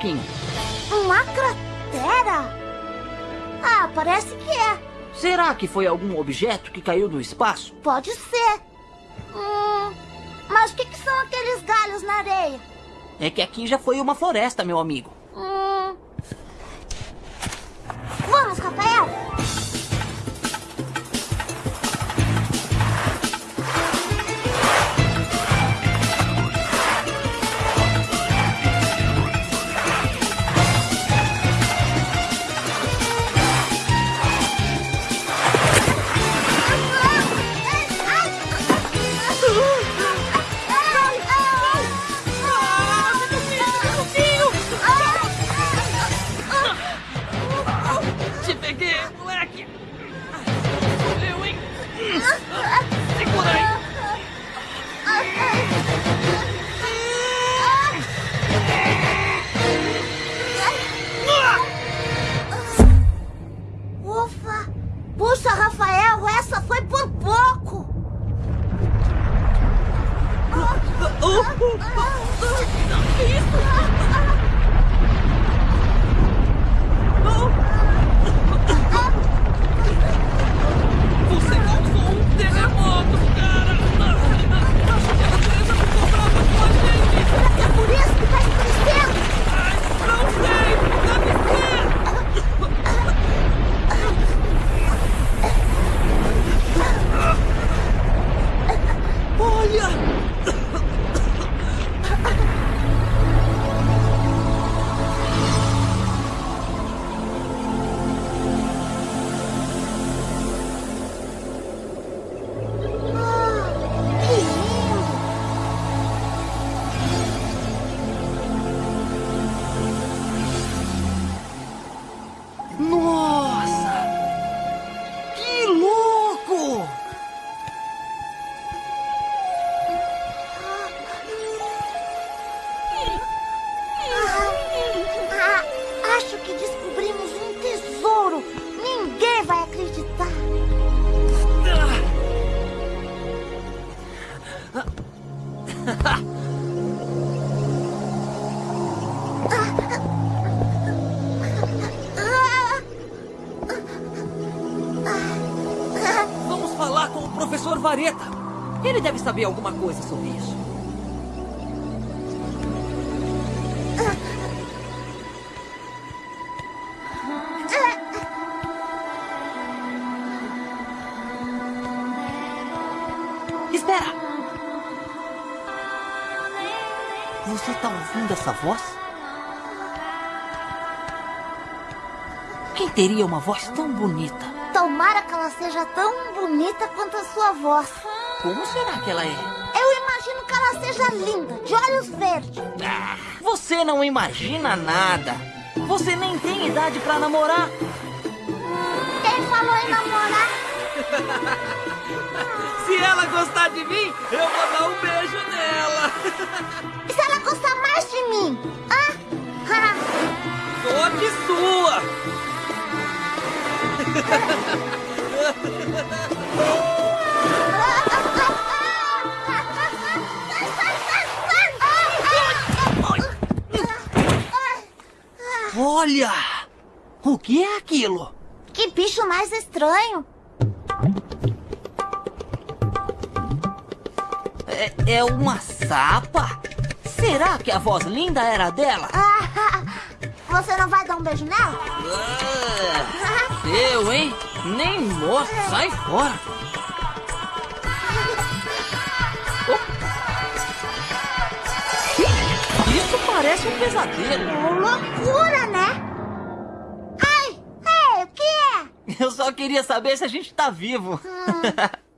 Bituquinho? Uma cratera? Ah, parece que é. Será que foi algum objeto que caiu do espaço? Pode ser. Hum, mas o que, que são aqueles galhos na areia? É que aqui já foi uma floresta, meu amigo. Saber alguma coisa sobre isso. Espera! Você tá ouvindo essa voz? Quem teria uma voz tão bonita? Tomara que ela seja tão bonita quanto a sua voz. Como será que ela é? Eu imagino que ela seja linda, de olhos verdes. Ah, você não imagina nada. Você nem tem idade pra namorar. Quem falou em namorar? Se ela gostar de mim, eu vou dar um beijo nela. E se ela gostar mais de mim? Ah? Sorte sua. Olha! O que é aquilo? Que bicho mais estranho. É, é uma sapa? Será que a voz linda era dela? Ah, você não vai dar um beijo nela? Ah, eu, hein? Nem mostra, sai fora. Oh. Isso parece um pesadelo. Loucura, né? Eu só queria saber se a gente tá vivo.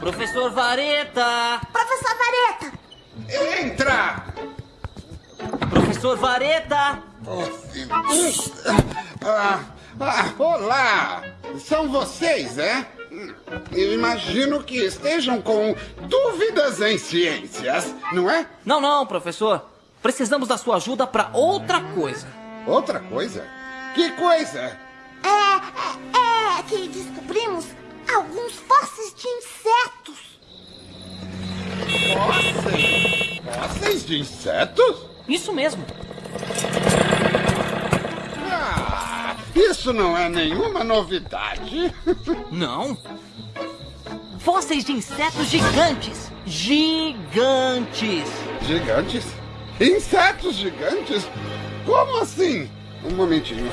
Professor Vareta! Professor Vareta! Entra! Professor Vareta! Ah, ah, olá! São vocês, é? Eu imagino que estejam com dúvidas em ciências, não é? Não, não, professor. Precisamos da sua ajuda para outra coisa. Outra coisa? Que coisa? É, é, é que descobrimos alguns fósseis de insetos. Fósseis? Fósseis de insetos? Isso mesmo. Ah, isso não é nenhuma novidade. Não. Fósseis de insetos gigantes. Gigantes. Gigantes? Insetos gigantes? Como assim? Um momentinho.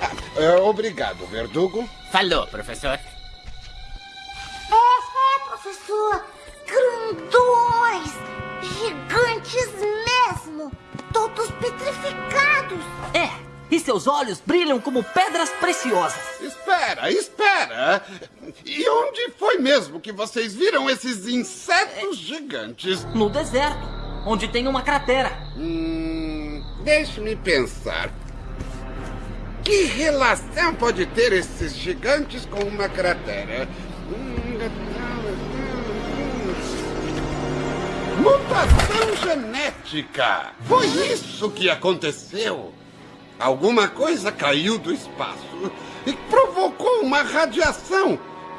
Ah, é, obrigado, Verdugo. Falou, professor. É, é, professor. Grandões. Gigantes mesmo. Todos petrificados. É. E seus olhos brilham como pedras preciosas. Espera, espera! E onde foi mesmo que vocês viram esses insetos gigantes? No deserto, onde tem uma cratera. Hum, deixe-me pensar. Que relação pode ter esses gigantes com uma cratera? Hum, Mutação genética! Foi isso que aconteceu! Alguma coisa caiu do espaço e provocou uma radiação.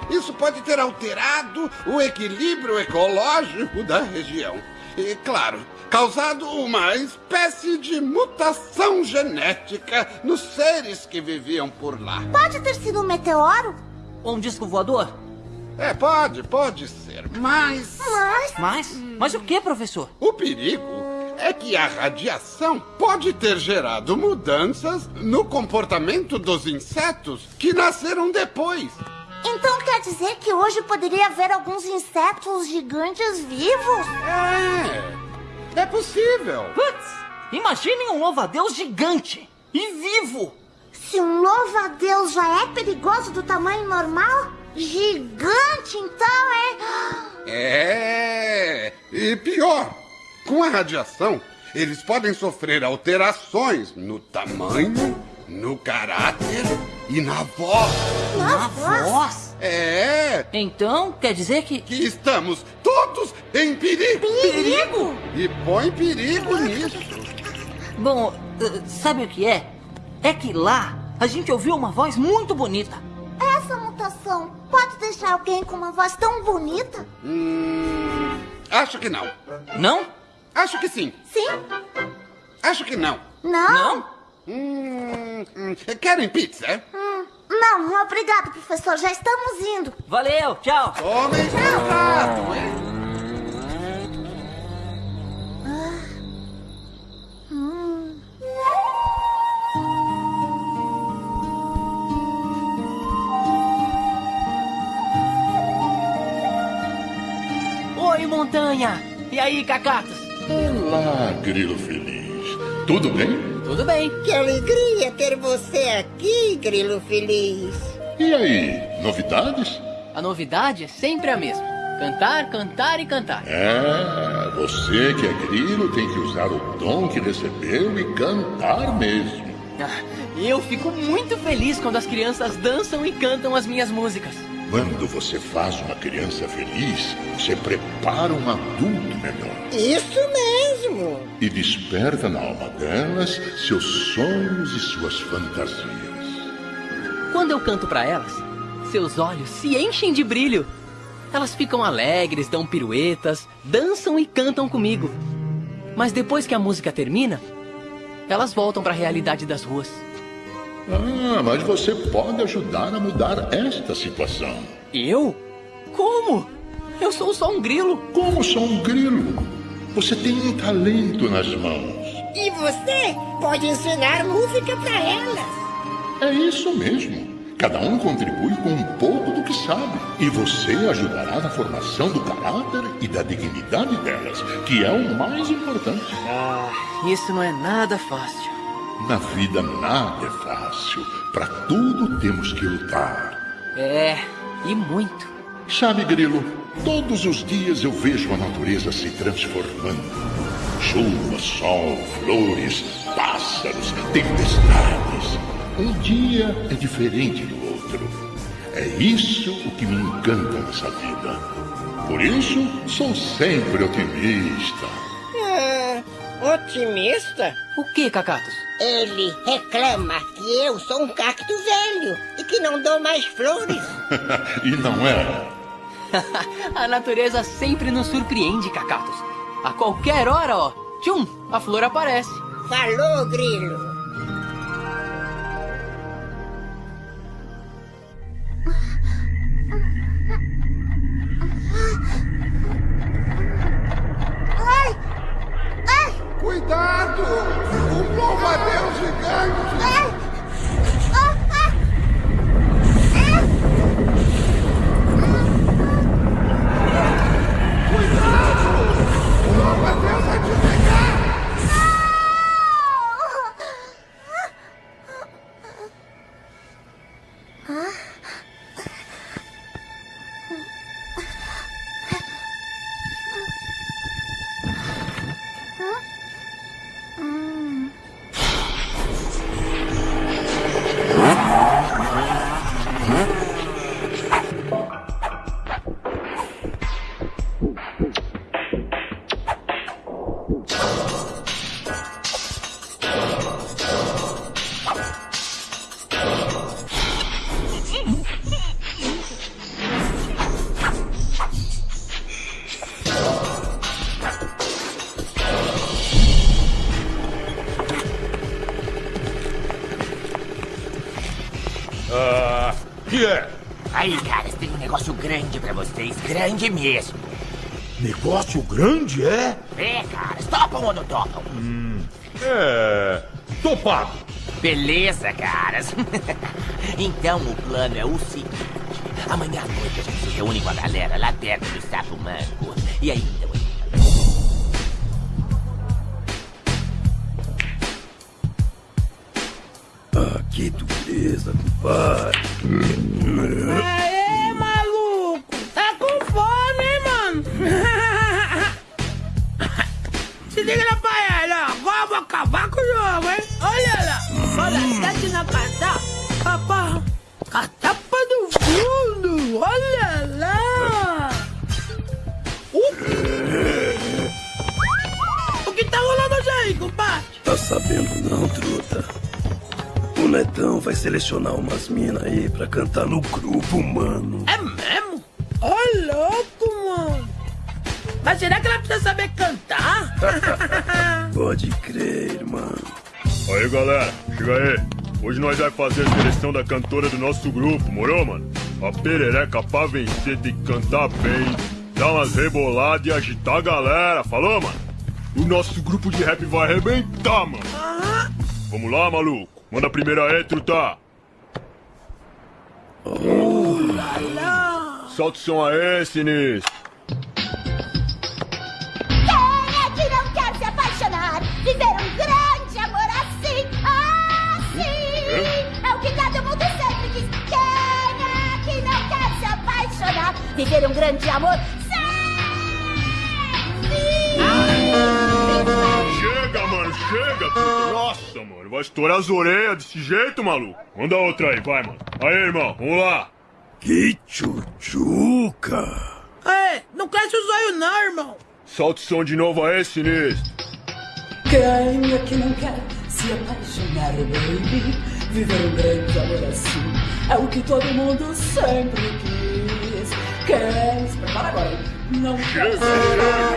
Isso pode ter alterado o equilíbrio ecológico da região. E, claro, causado uma espécie de mutação genética nos seres que viviam por lá. Pode ter sido um meteoro, Ou um disco voador. É, pode, pode ser, mas. mas Mas, mas o que, professor? O perigo é que a radiação pode ter gerado mudanças no comportamento dos insetos que nasceram depois. então quer dizer que hoje poderia haver alguns insetos gigantes vivos? É. É possível. Putz! Imaginem um louva-a-Deus gigante e vivo! Se um louva-a-Deus já é perigoso do tamanho normal, gigante então é. É. E pior, com a radiação, eles podem sofrer alterações no tamanho, no caráter e na voz. Na voz! É. Então, quer dizer que. Que estamos todos em perigo. Perigo! E põe perigo nisso. Bom, eh, sabe o que é? É que lá a gente ouviu uma voz muito bonita. Essa mutação pode deixar alguém com uma voz tão bonita? Hum, acho que não. Não? Acho que sim. Sim? Acho que não. Não? Não? Hum, hum, querem pizza? Hum, não, obrigado, professor. Já estamos indo. Valeu, tchau! Tomem cuidado, hein? Oi, montanha! E aí, cacatos? Olá, grilo feliz. Tudo bem? Tudo bem? Que alegria ter você aqui, Grilo Feliz. E aí, novidades? A novidade é sempre a mesma. Cantar, cantar e cantar. É, você que é grilo tem que usar o dom que recebeu e cantar mesmo. Ah, Eu fico muito feliz quando as crianças dançam e cantam as minhas músicas. Quando você faz uma criança feliz, você prepara um adulto melhor Isso mesmo. e desperta na alma delas seus sonhos e suas fantasias. Quando eu canto pra elas, seus olhos se enchem de brilho. Elas ficam alegres, dão piruetas, dançam e cantam comigo. Mas depois que a música termina, elas voltam pra realidade das ruas. Ah, mas você pode ajudar a mudar esta situação. Eu? Como? Eu sou só um grilo. Como só um grilo? Você tem um talento nas mãos. E você pode ensinar música para elas. É isso mesmo. Cada um contribui com um pouco do que sabe. E você ajudará na formação do caráter e da dignidade delas, que é o mais importante. Ah, isso não é nada fácil. Na vida nada é fácil. Para tudo temos que lutar. É, e muito. Sabe, Grilo, todos os dias eu vejo a natureza se transformando. Chuva, sol, flores, pássaros, tempestades. Um dia é diferente do outro. É isso o que me encanta nessa vida. Por isso, sou sempre otimista. Ah, otimista? O que, Cacatos? Ele reclama que eu sou um cacto velho e que não dou mais flores. e não é? a natureza sempre nos surpreende, Cacatos. A qualquer hora, ó, tchum, a flor aparece. Falou, Grilo. Ai! Ai! Cuidado! Um louva-a-Deus gigante! Grande mesmo. Negócio grande, é? É, caras, topam ou não topam? É. Topado. Beleza, caras. então o plano é o seguinte: amanhã à noite a gente se reúne com a galera lá perto do Sapo Manco. E aí, selecionar umas minas aí pra cantar no grupo, mano. É mesmo? Ô, louco, mano. Mas será que ela precisa saber cantar? Pode crer, irmão. Aí, galera, chega aí. Hoje nós vai fazer a seleção da cantora do nosso grupo, morou, mano? A perereca pra vencer tem que cantar bem, dar umas reboladas e agitar a galera, falou, mano? O nosso grupo de rap vai arrebentar, mano. Vamos lá, maluco. Manda a primeira aí, truta. Solta o som aí, sinistro. Quem é que não quer se apaixonar? Viver um grande amor assim, assim. É o que todo mundo sempre quis. Quem é que não quer se apaixonar? Viver um grande amor sempre. Chega, mano, chega. Nossa, mano, vai estourar as orelhas desse jeito, maluco. Manda outra aí, vai, mano. Aí, irmão, vamos lá. Que tchutchuca. Ei, não cresce os olhos não, irmão. Solta o som de novo aí, sinistro. Quem é que não quer se apaixonar, baby? Viver um grande amor assim é o que todo mundo sempre quis. Quem se prepara agora? Não quer se apaixonar.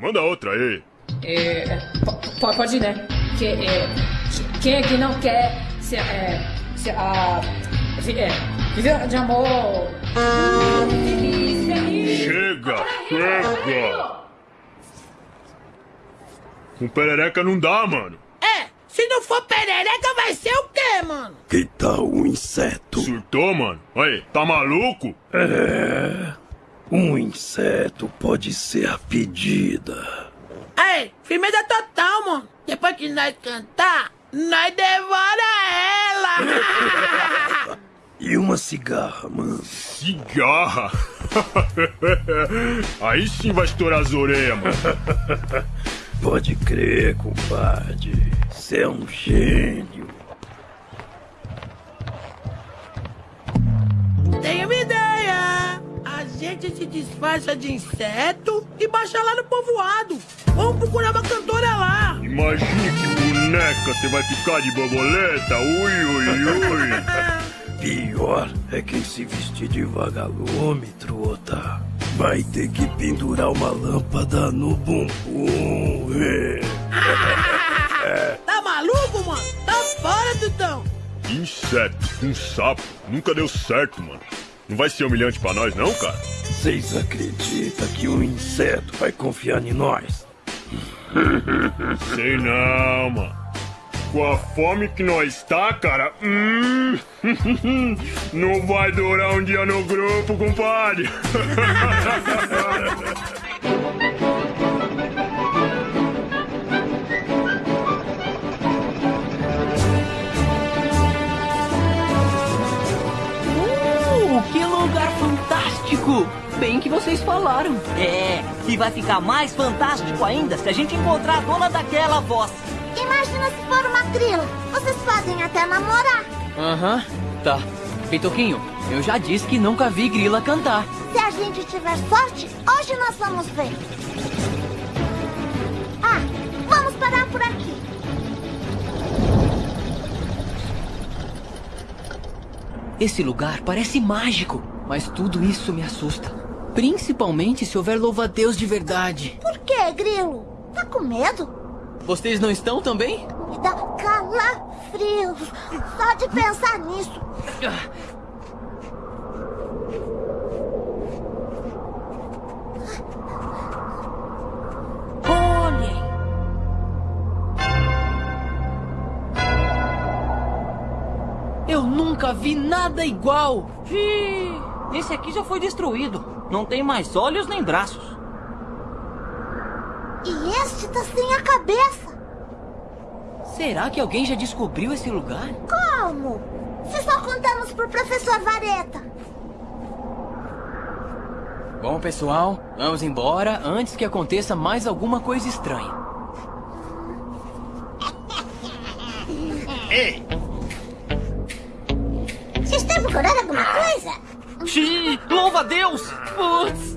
Manda outra aí. É, po- pode ir, né? Que, é, quem é que não quer se, é, se a, vi- é, de amor? Chega, chega. Com perereca não dá, mano. É, se não for perereca, vai ser o quê, mano? Que tal um inseto? Surtou, mano? Aí, tá maluco? É. Um inseto pode ser a pedida. Ei, firmeza total, mano. Depois que nós cantar, nós devora ela. E uma cigarra, mano. Cigarra? Aí sim vai estourar as orelhas, mano. Pode crer, compadre. Você é um gênio. Tenho uma ideia! A gente se disfarça de inseto e baixa lá no povoado. Vamos procurar uma cantora lá. Imagine que boneca você vai ficar de borboleta. Ui, ui, ui. Pior é quem se vestir de vagalume, truta. Vai ter que pendurar uma lâmpada no bumbum. É. Tá maluco, mano? Tá fora, Tutão. Inseto, um sapo. Nunca deu certo, mano. Não vai ser humilhante pra nós, não, cara? Vocês acreditam que um inseto vai confiar em nós? Sei não, mano. Com a fome que nós tá, cara, hum, não vai durar um dia no grupo, compadre. Uh! Bem que vocês falaram. É, e vai ficar mais fantástico ainda se a gente encontrar a dona daquela voz. Imagina se for uma grila. Vocês podem até namorar. Aham, tá. Pitoquinho, eu já disse que nunca vi grila cantar. Se a gente tiver sorte, hoje nós vamos ver. Ah, vamos parar por aqui. Esse lugar parece mágico, mas tudo isso me assusta. Principalmente se houver louva-a-Deus de verdade. Por que, grilo? Tá com medo? Vocês não estão também? Me dá calafrios só de pensar nisso. Olhem! Eu nunca vi nada igual. Esse aqui já foi destruído. Não tem mais olhos nem braços. E este tá sem a cabeça. Será que alguém já descobriu esse lugar? Como? Se só contamos pro professor Vareta. Bom, pessoal, vamos embora antes que aconteça mais alguma coisa estranha. Ei, Vocês estão procurando alguma coisa? Xiii, louva a Deus! Putz!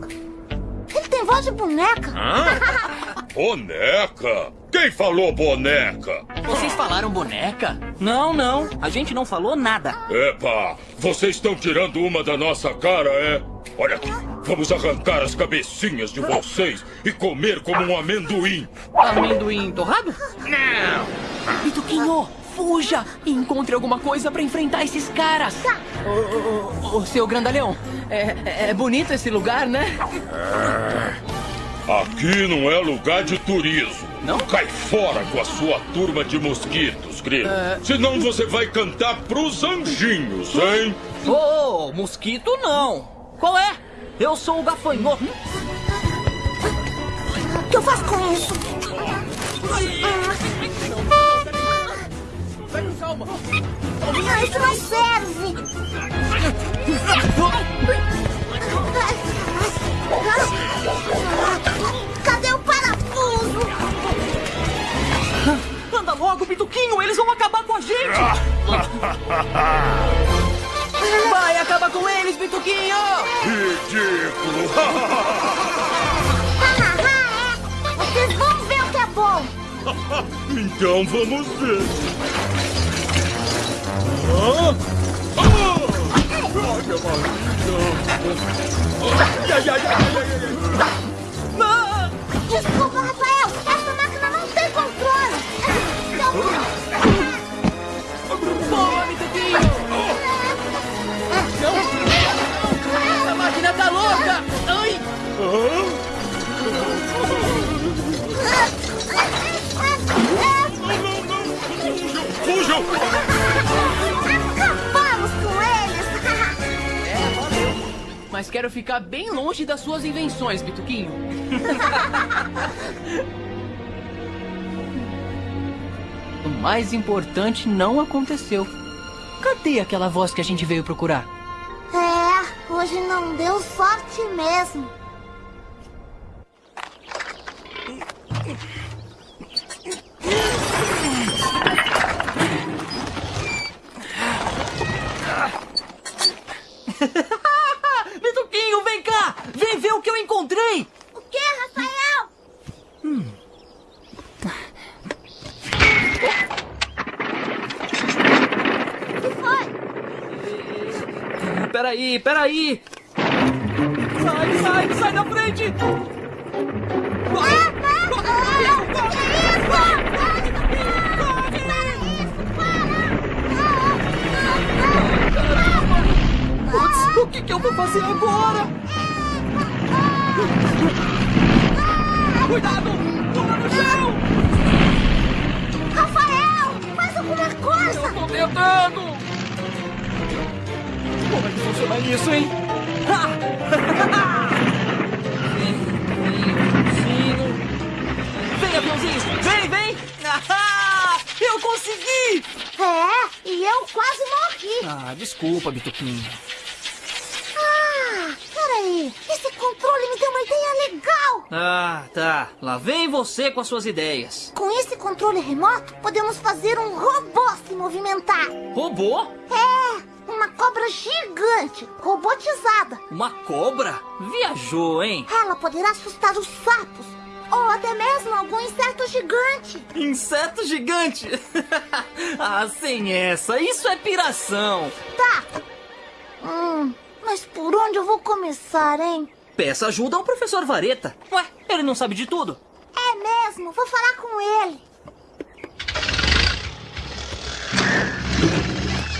Ele tem voz de boneca. Boneca? Quem falou boneca? Vocês falaram boneca? Não, não, a gente não falou nada. Epa, vocês estão tirando uma da nossa cara, é? Olha aqui, vamos arrancar as cabecinhas de vocês e comer como um amendoim. Amendoim torrado? Pituquinho, fuja e encontre alguma coisa pra enfrentar esses caras. Ô, ô, ô, seu grandalhão, é, é bonito esse lugar, né? Aqui não é lugar de turismo. Não? Cai fora com a sua turma de mosquitos, grilo. Senão você vai cantar pros anjinhos, hein? Ô, mosquito não. Qual é? Eu sou o gafanhoto. O que eu faço com isso? Ah, isso não serve. Logo, Pituquinho, eles vão acabar com a gente. Vai, acaba com eles, Pituquinho! Ridículo! Vocês vão ver o que é bom. então vamos ver. Ah! Ai, minha! Desculpa, Ficar bem longe das suas invenções, Pituquinho. o mais importante não aconteceu. Cadê aquela voz que a gente veio procurar? É, hoje não deu sorte mesmo. Peraí, peraí! Sai, sai, sai da frente! Putz, o que, que eu vou fazer agora? Cuidado! Pula no chão! Rafael, faz alguma coisa! Tô tentando! Como é que funciona isso, hein? Vem, aviãozinho! Vem, aviãozinho! Vem, vem! Ah, eu consegui! É, e eu quase morri. Ah, desculpa, Bituquinho. Ah, peraí. Esse controle me deu uma ideia legal. Ah, tá. Lá vem você com as suas ideias. Com esse controle remoto, podemos fazer um robô se movimentar. Robô? É, cobra gigante, robotizada. Uma cobra? Viajou, hein? Ela poderá assustar os sapos. Ou até mesmo algum inseto gigante. Inseto gigante? ah, sem essa. Isso é piração. Tá. Hum, mas por onde eu vou começar, hein? Peça ajuda ao professor Vareta. Ué, ele não sabe de tudo. É mesmo, vou falar com ele.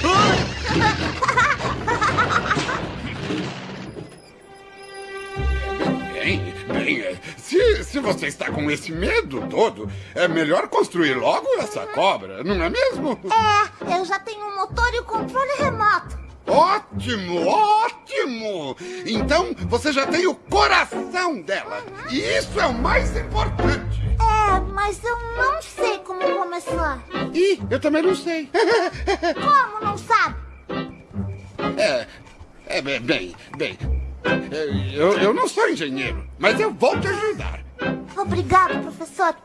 Bem, bem, é, se, se você está com esse medo todo, é melhor construir logo essa cobra, não é mesmo? É, eu já tenho o motor e o controle remoto. Ótimo, ótimo! Então você já tem o coração dela. E isso é o mais importante. É, mas eu não sei como começar. Ih, eu também não sei. Como não sabe? É, é bem, bem, Eu, eu não sou engenheiro, mas eu vou te ajudar. Obrigado, professor.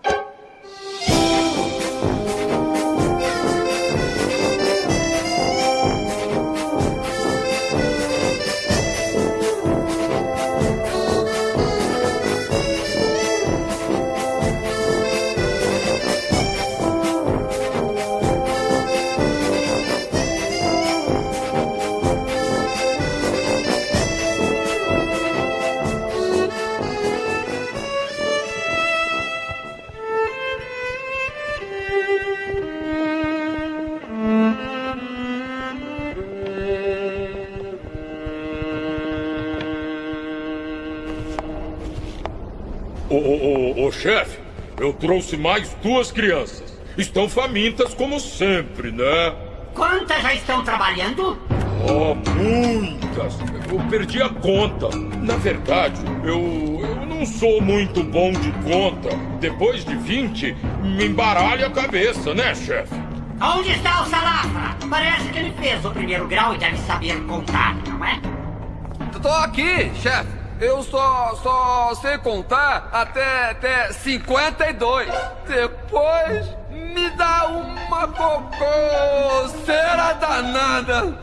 Ô, ô, ô, ô, chefe, eu trouxe mais duas crianças. Estão famintas como sempre, né? Quantas já estão trabalhando? Oh, muitas. Eu perdi a conta. Na verdade, eu, eu não sou muito bom de conta. Depois de 20, me embaralha a cabeça, né, chefe? Onde está o Salafra? Parece que ele fez o primeiro grau e deve saber contar, não é? Tô aqui, chefe. Eu só, só sei contar até, até 52. Depois me dá uma cococeira danada.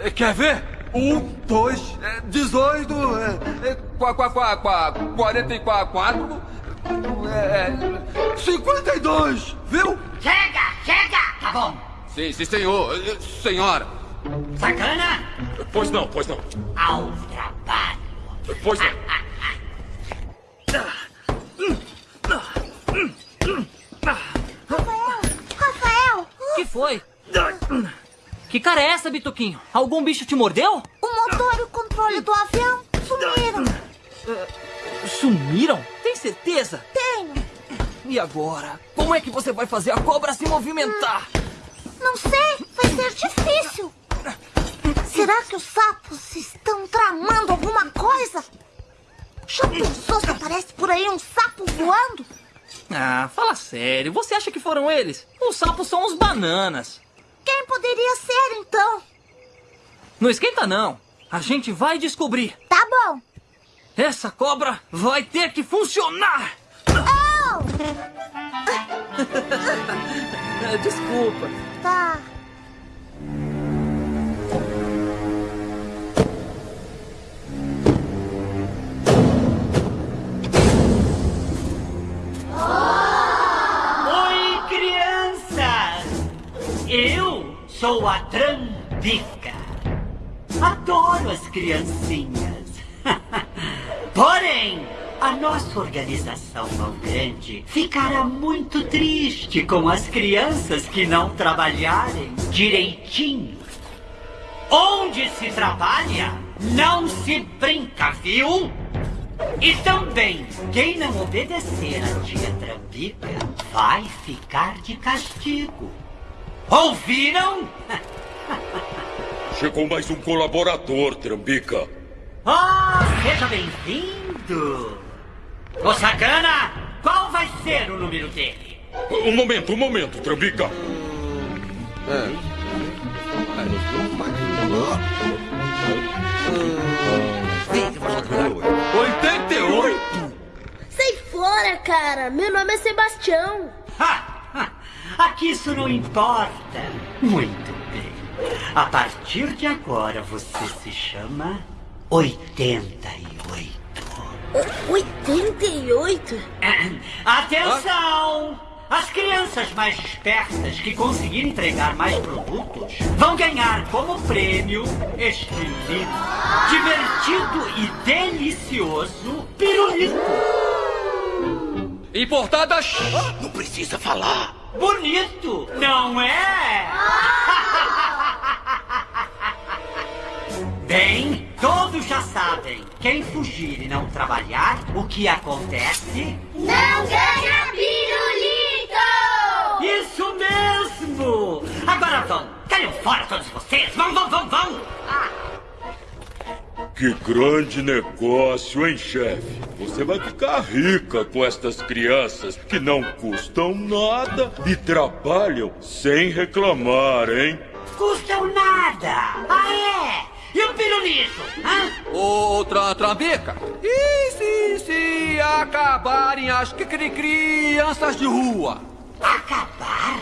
Eh, Quer ver? Um, dois, eh, dezoito, eh, qua, qua, qua, qua, quarenta e qua- quatro, cinquenta e dois, viu? Chega, chega! Tá bom. Sim, sim, senhor. Senhora. Sacana, Pois não, pois não. ao trabalho. Pois não. Rafael! Rafael! que foi? Que cara é essa, Bituquinho? Algum bicho te mordeu? O motor e o controle do avião sumiram. Sumiram? Tem certeza? Tenho. E agora? Como é que você vai fazer a cobra se movimentar? Não sei, vai ser difícil. Será que os sapos estão tramando alguma coisa? Já pensou se aparece por aí um sapo voando? Ah, fala sério. Você acha que foram eles? Os sapos são os bananas. Quem poderia ser então? Não esquenta, não. A gente vai descobrir. Tá bom. Essa cobra vai ter que funcionar. Oh! Desculpa. Tá. Oi crianças, eu sou a Trambica. Adoro as criancinhas. Porém, a nossa organização tão grande ficará muito triste com as crianças que não trabalharem direitinho. Onde se trabalha, não se brinca, viu? E também, quem não obedecer a tia Trambica vai ficar de castigo. Ouviram? Chegou mais um colaborador, Trambica. Ah, oh, seja bem-vindo. Ô, Sacana, qual vai ser o número dele? Um momento, um momento, Trambica. Hum. É. 88? Sai fora, cara! Meu nome é Sebastião! Aqui isso não importa! Muito bem. A partir de agora você se chama 88. 88? Atenção! As crianças mais espertas que conseguirem entregar mais produtos vão ganhar como prêmio este lindo, divertido e delicioso pirulito. Importadas. Não precisa falar. Bonito, não é? Bem, todos já sabem. Quem fugir e não trabalhar, o que acontece? Não ganha pirulito! Isso mesmo! Agora vão! Caiam fora todos vocês! Vão, vão, vão, vão! Que grande negócio, hein, chefe? Você vai ficar rica com estas crianças que não custam nada e trabalham sem reclamar, hein? Custam nada! Ah, é? E o pirulito? Hã? Outra trambica. E se, se acabarem as cri- cri- crianças de rua? Acabar?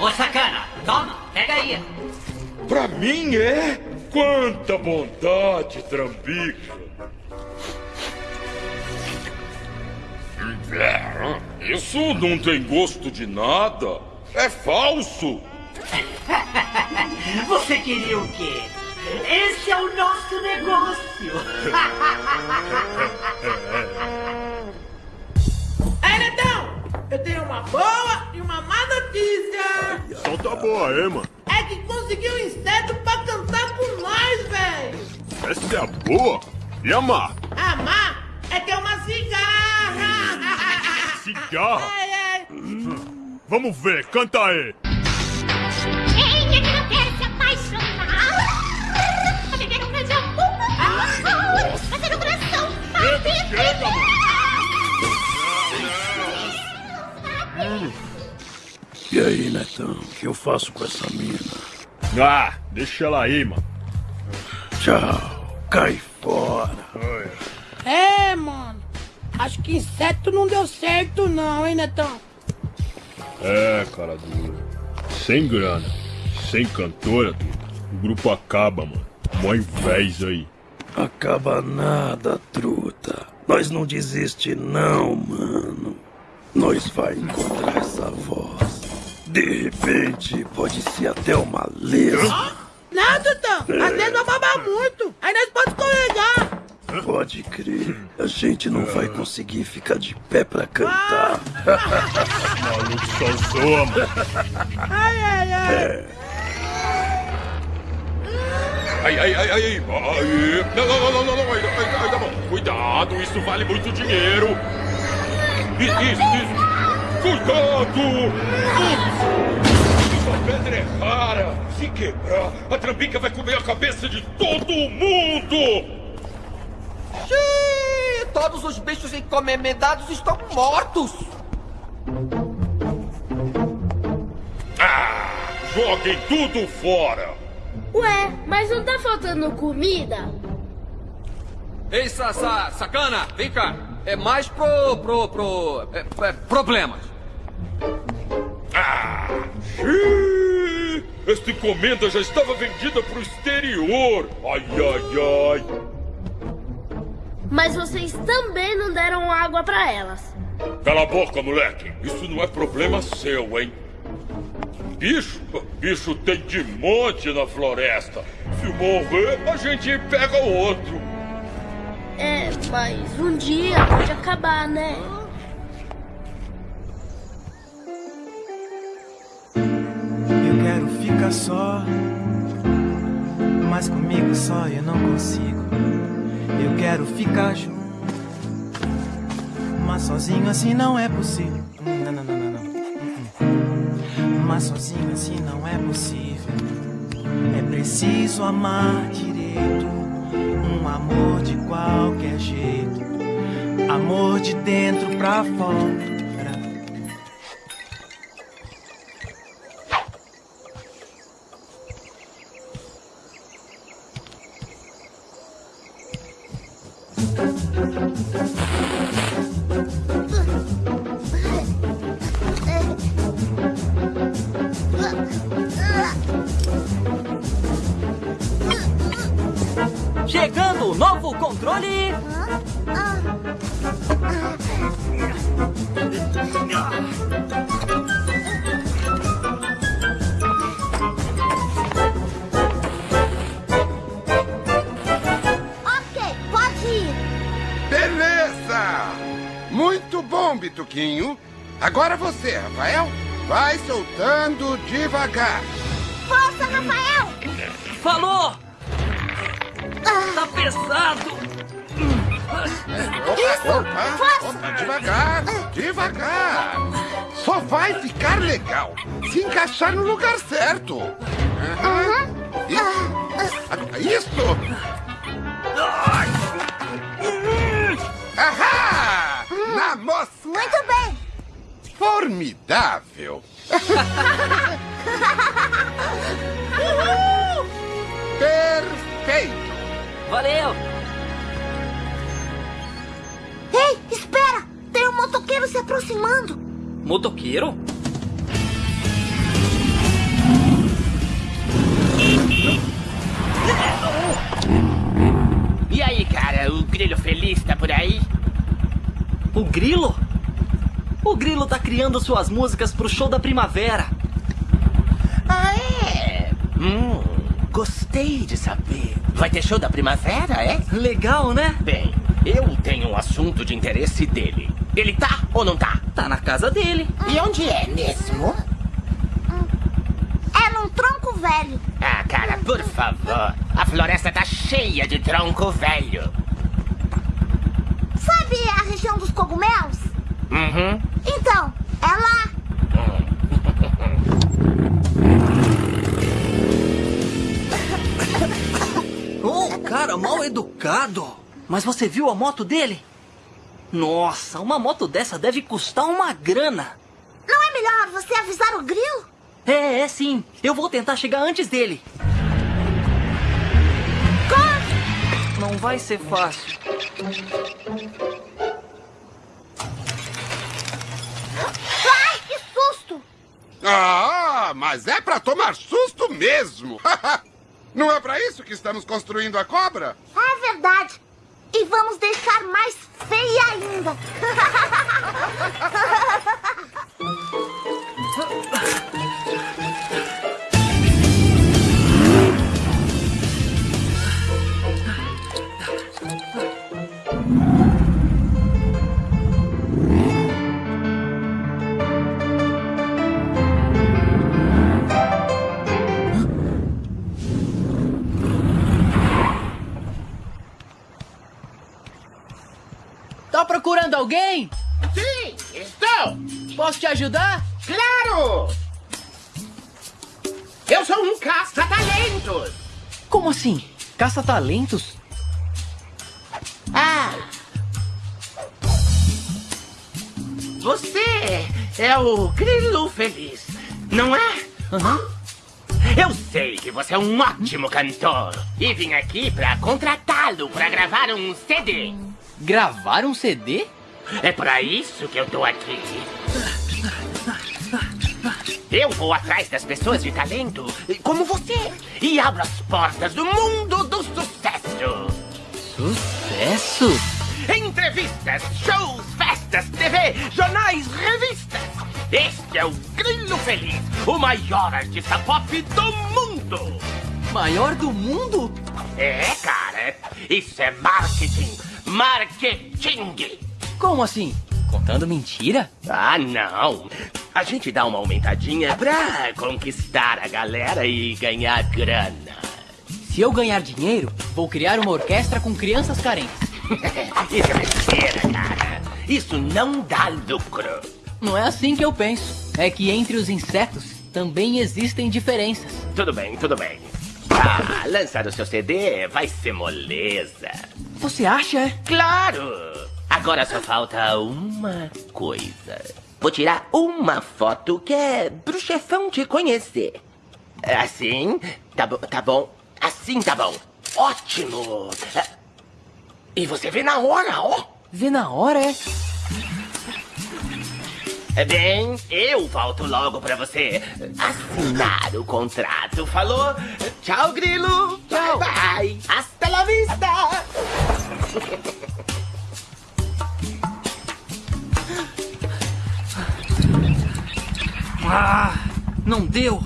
Ô, sacana, toma, pega aí. Pra mim é? Quanta bondade, Trambica! Isso não tem gosto de nada. É falso. Você queria o quê? Esse é o nosso negócio. Ei, Netão! Eu tenho uma boa e uma má notícia! Solta a boa aí, mano. É que consegui um inseto pra cantar com nós, véi! Essa é a boa? E a má? A má é ter uma cigarra! Cigarra? É, é. Vamos ver, canta aí. Chega, chega, E aí, Netão, o que eu faço com essa mina? Ah, deixa ela aí, mano. Tchau, cai fora. É, mano. Acho que inseto não deu certo, não, hein, Netão? É, cara dura. Sem grana, sem cantora, Duda, o grupo acaba, mano. Mó invés aí. Acaba nada, truta. Nós não desiste não, mano. Nós vai encontrar essa voz. De repente, pode ser até uma lesma. Não, Tutão. Às vezes vai babar muito. Aí nós pode escorregar. Pode crer. A gente não vai conseguir ficar de pé pra cantar. Maluco só zoa, mano. Ai, ai, ai. É. Ai, ai, ai, ai, ai. ai. Não, não, não, não, não, ainda, ainda bom. Cuidado, isso vale muito dinheiro. Isso, isso, isso. Cuidado! Ups! Essa pedra é rara. Se quebrar, a trambica vai comer a cabeça de todo mundo! Xiii, todos os bichos encomendados estão mortos. Ah, joguem tudo fora! Ué, mas não tá faltando comida? Ei, sa, sa, sacana, vem cá. É mais pro, pro, pro, é, é, problemas. Ah, xiii, esta encomenda já estava vendida pro exterior. Ai, ai, ai. Mas vocês também não deram água pra elas. Cala a boca, moleque. Isso não é problema seu, hein? Bicho? Bicho tem de monte na floresta. Se morrer, a gente pega outro. É, mas um dia pode acabar, né? Eu quero ficar só, mas comigo só eu não consigo. Eu quero ficar junto, mas sozinho assim não é possível. Não, não, não, Mas sozinho assim não é possível. É preciso amar direito, um amor de qualquer jeito, amor de dentro pra fora. O Grilo? O Grilo tá criando suas músicas pro show da primavera. Ah, é? Hum, gostei de saber. Vai ter show da primavera, é? Legal, né? Bem, eu tenho um assunto de interesse dele. Ele tá ou não tá? Tá na casa dele. E onde é mesmo? É num tronco velho. Ah, cara, por favor. A floresta tá cheia de tronco velho. Região dos cogumelos? Uhum. Então, é lá. Oh, cara mal educado. Mas você viu a moto dele? Nossa, uma moto dessa deve custar uma grana. Não é melhor você avisar o grilo? É, é sim. Eu vou tentar chegar antes dele. Corre! Não vai ser fácil. Ai, que susto! Ah, mas é pra tomar susto mesmo. Não é pra isso que estamos construindo a cobra? É verdade. E vamos deixar mais feia ainda. procurando alguém? Sim, estou. Posso te ajudar? Claro! Eu sou um caça-talentos. Como assim? Caça-talentos? Ah! Você é o Grilo Feliz, não é? Aham. Eu sei que você é um ótimo cantor e vim aqui pra contratá-lo pra gravar um CD. Gravar um CD? É pra isso que eu tô aqui. Eu vou atrás das pessoas de talento, como você, e abro as portas do mundo do sucesso. Sucesso? Entrevistas, shows, festas, TV, jornais, revistas. Este é o Grilo Feliz, o maior artista pop do mundo! Maior do mundo? É, cara. Isso é marketing. Marketing. Como assim? Contando mentira? Ah, não. A gente dá uma aumentadinha pra conquistar a galera e ganhar grana. Se eu ganhar dinheiro, vou criar uma orquestra com crianças carentes. Isso é mentira, cara. Isso não dá lucro. Não é assim que eu penso. É que entre os insetos também existem diferenças. Tudo bem, tudo bem. Ah, lançar o seu CD vai ser moleza. Você acha? Claro! Agora só falta uma coisa. Vou tirar uma foto que é pro chefão te conhecer. Assim? Tá bom, tá bom. Assim tá bom. Ótimo! E você vê na hora, ó. Vê na hora, é? É Bem, eu volto logo pra você assinar o contrato. Falou? Tchau, Grilo. Tchau. Bye, bye. Hasta la vista. Ah, não deu.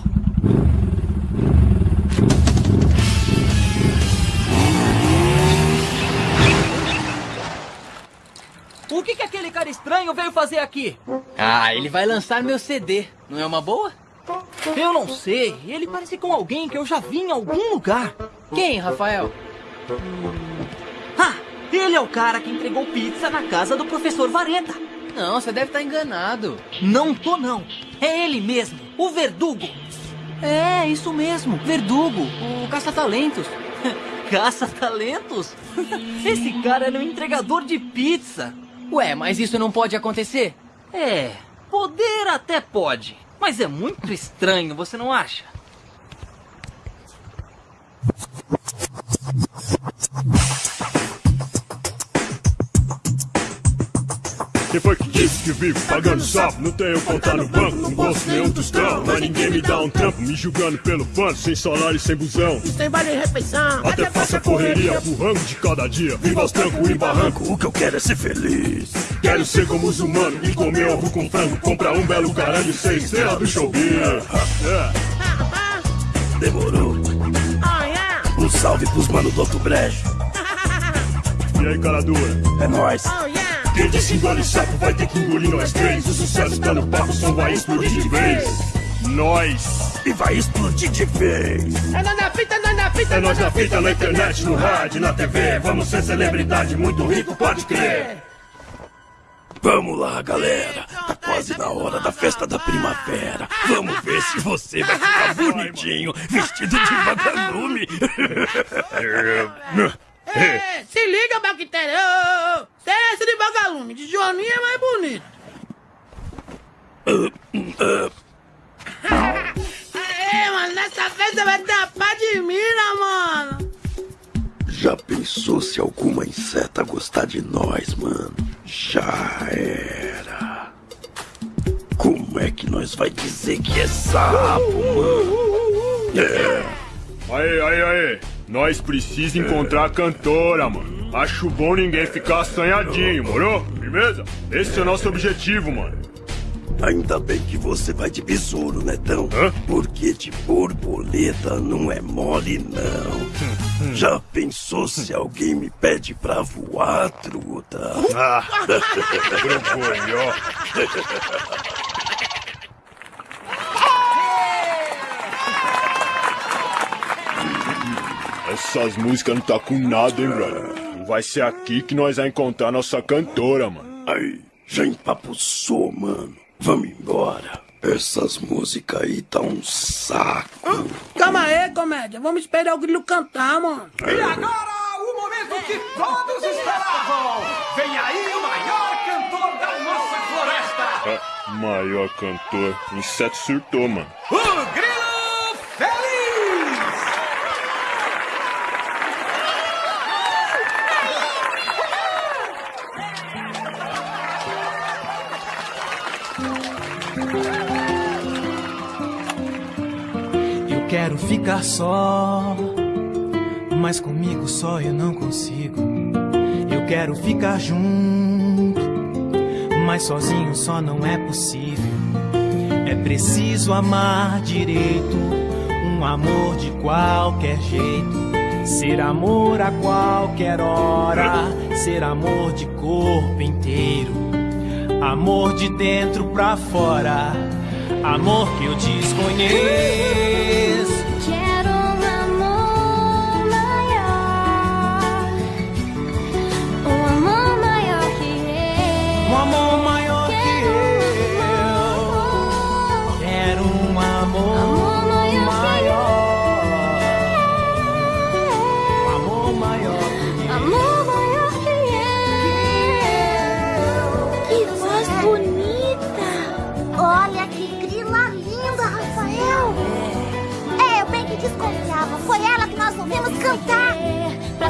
O que, que aquele cara estranho veio fazer aqui? Ah, ele vai lançar meu CD. Não é uma boa? Eu não sei. Ele parece com alguém que eu já vi em algum lugar. Quem, Rafael? Ah, ele é o cara que entregou pizza na casa do professor Vareta. Não, você deve estar enganado. Não tô, não. É ele mesmo, o Verdugo. É, isso mesmo, Verdugo, o caça-talentos. Caça-talentos? Esse cara era um entregador de pizza. Ué, mas isso não pode acontecer? É, poder até pode. Mas é muito estranho, você não acha? Quem foi que disse que vivo pagando sapo? Não tenho conta no banco, não gosto nenhum tostão. Mas ninguém me dá um trampo, me julgando pelo pano, sem salário e sem busão. Sem vale refeição. Até faço a correria pro rango de cada dia. Viva os trancos e barranco, O que eu quero é ser feliz. Quero ser como os humanos e comer ovo com frango. Comprar um belo caralho e ser estrela do showbiz. É. Demorou. Oh, yeah. Um salve pros manos do outro brejo. E aí, cara dura? É nóis. Quem disse engole sapo vai ter que engolir nós três. O sucesso tá no papo, som vai explodir de vez. Nós. E vai explodir de vez. É nós na fita, nós na fita, É nós na fita, na internet, no rádio, na TV. Vamos ser celebridade, muito rico, pode crer. Vamos lá, galera. Tá quase na hora da festa da primavera. Vamos ver se você vai ficar bonitinho, vestido de vagalume. É, se liga, bactéria. Esse de vagalume, de Joaninha é mais bonito. Aê, mano, nessa festa vai ter a pá de mina, mano. Já pensou se alguma inseta gostar de nós, mano? Já era. Como é que nós vai dizer que é sapo, mano? É. Aí, aí, aí. Nós precisamos encontrar a cantora, mano. Acho bom ninguém ficar assanhadinho, moro? Firmeza? Esse é o nosso objetivo, mano. Ainda bem que você vai de besouro, Netão. Porque de borboleta não é mole, não. Já pensou se alguém me pede pra voar, truta? Ah, Essas músicas não tá com nada, hein, brother? Não vai ser aqui que nós vamos encontrar nossa cantora, mano. Ai, já empapuçou, mano. Vamos embora. Essas músicas aí tá um saco. Calma aí, comédia. Vamos esperar o grilo cantar, mano. E agora, o momento que todos esperavam! Vem aí o maior cantor da nossa floresta! Ah, maior cantor. Inseto surtou, mano. O Grilo quero ficar só, mas comigo só eu não consigo. Eu quero ficar junto, mas sozinho só não é possível. preciso amar direito, um amor de qualquer jeito. Ser amor a qualquer hora, ser amor de corpo inteiro, amor de dentro pra fora, amor que eu desconheço.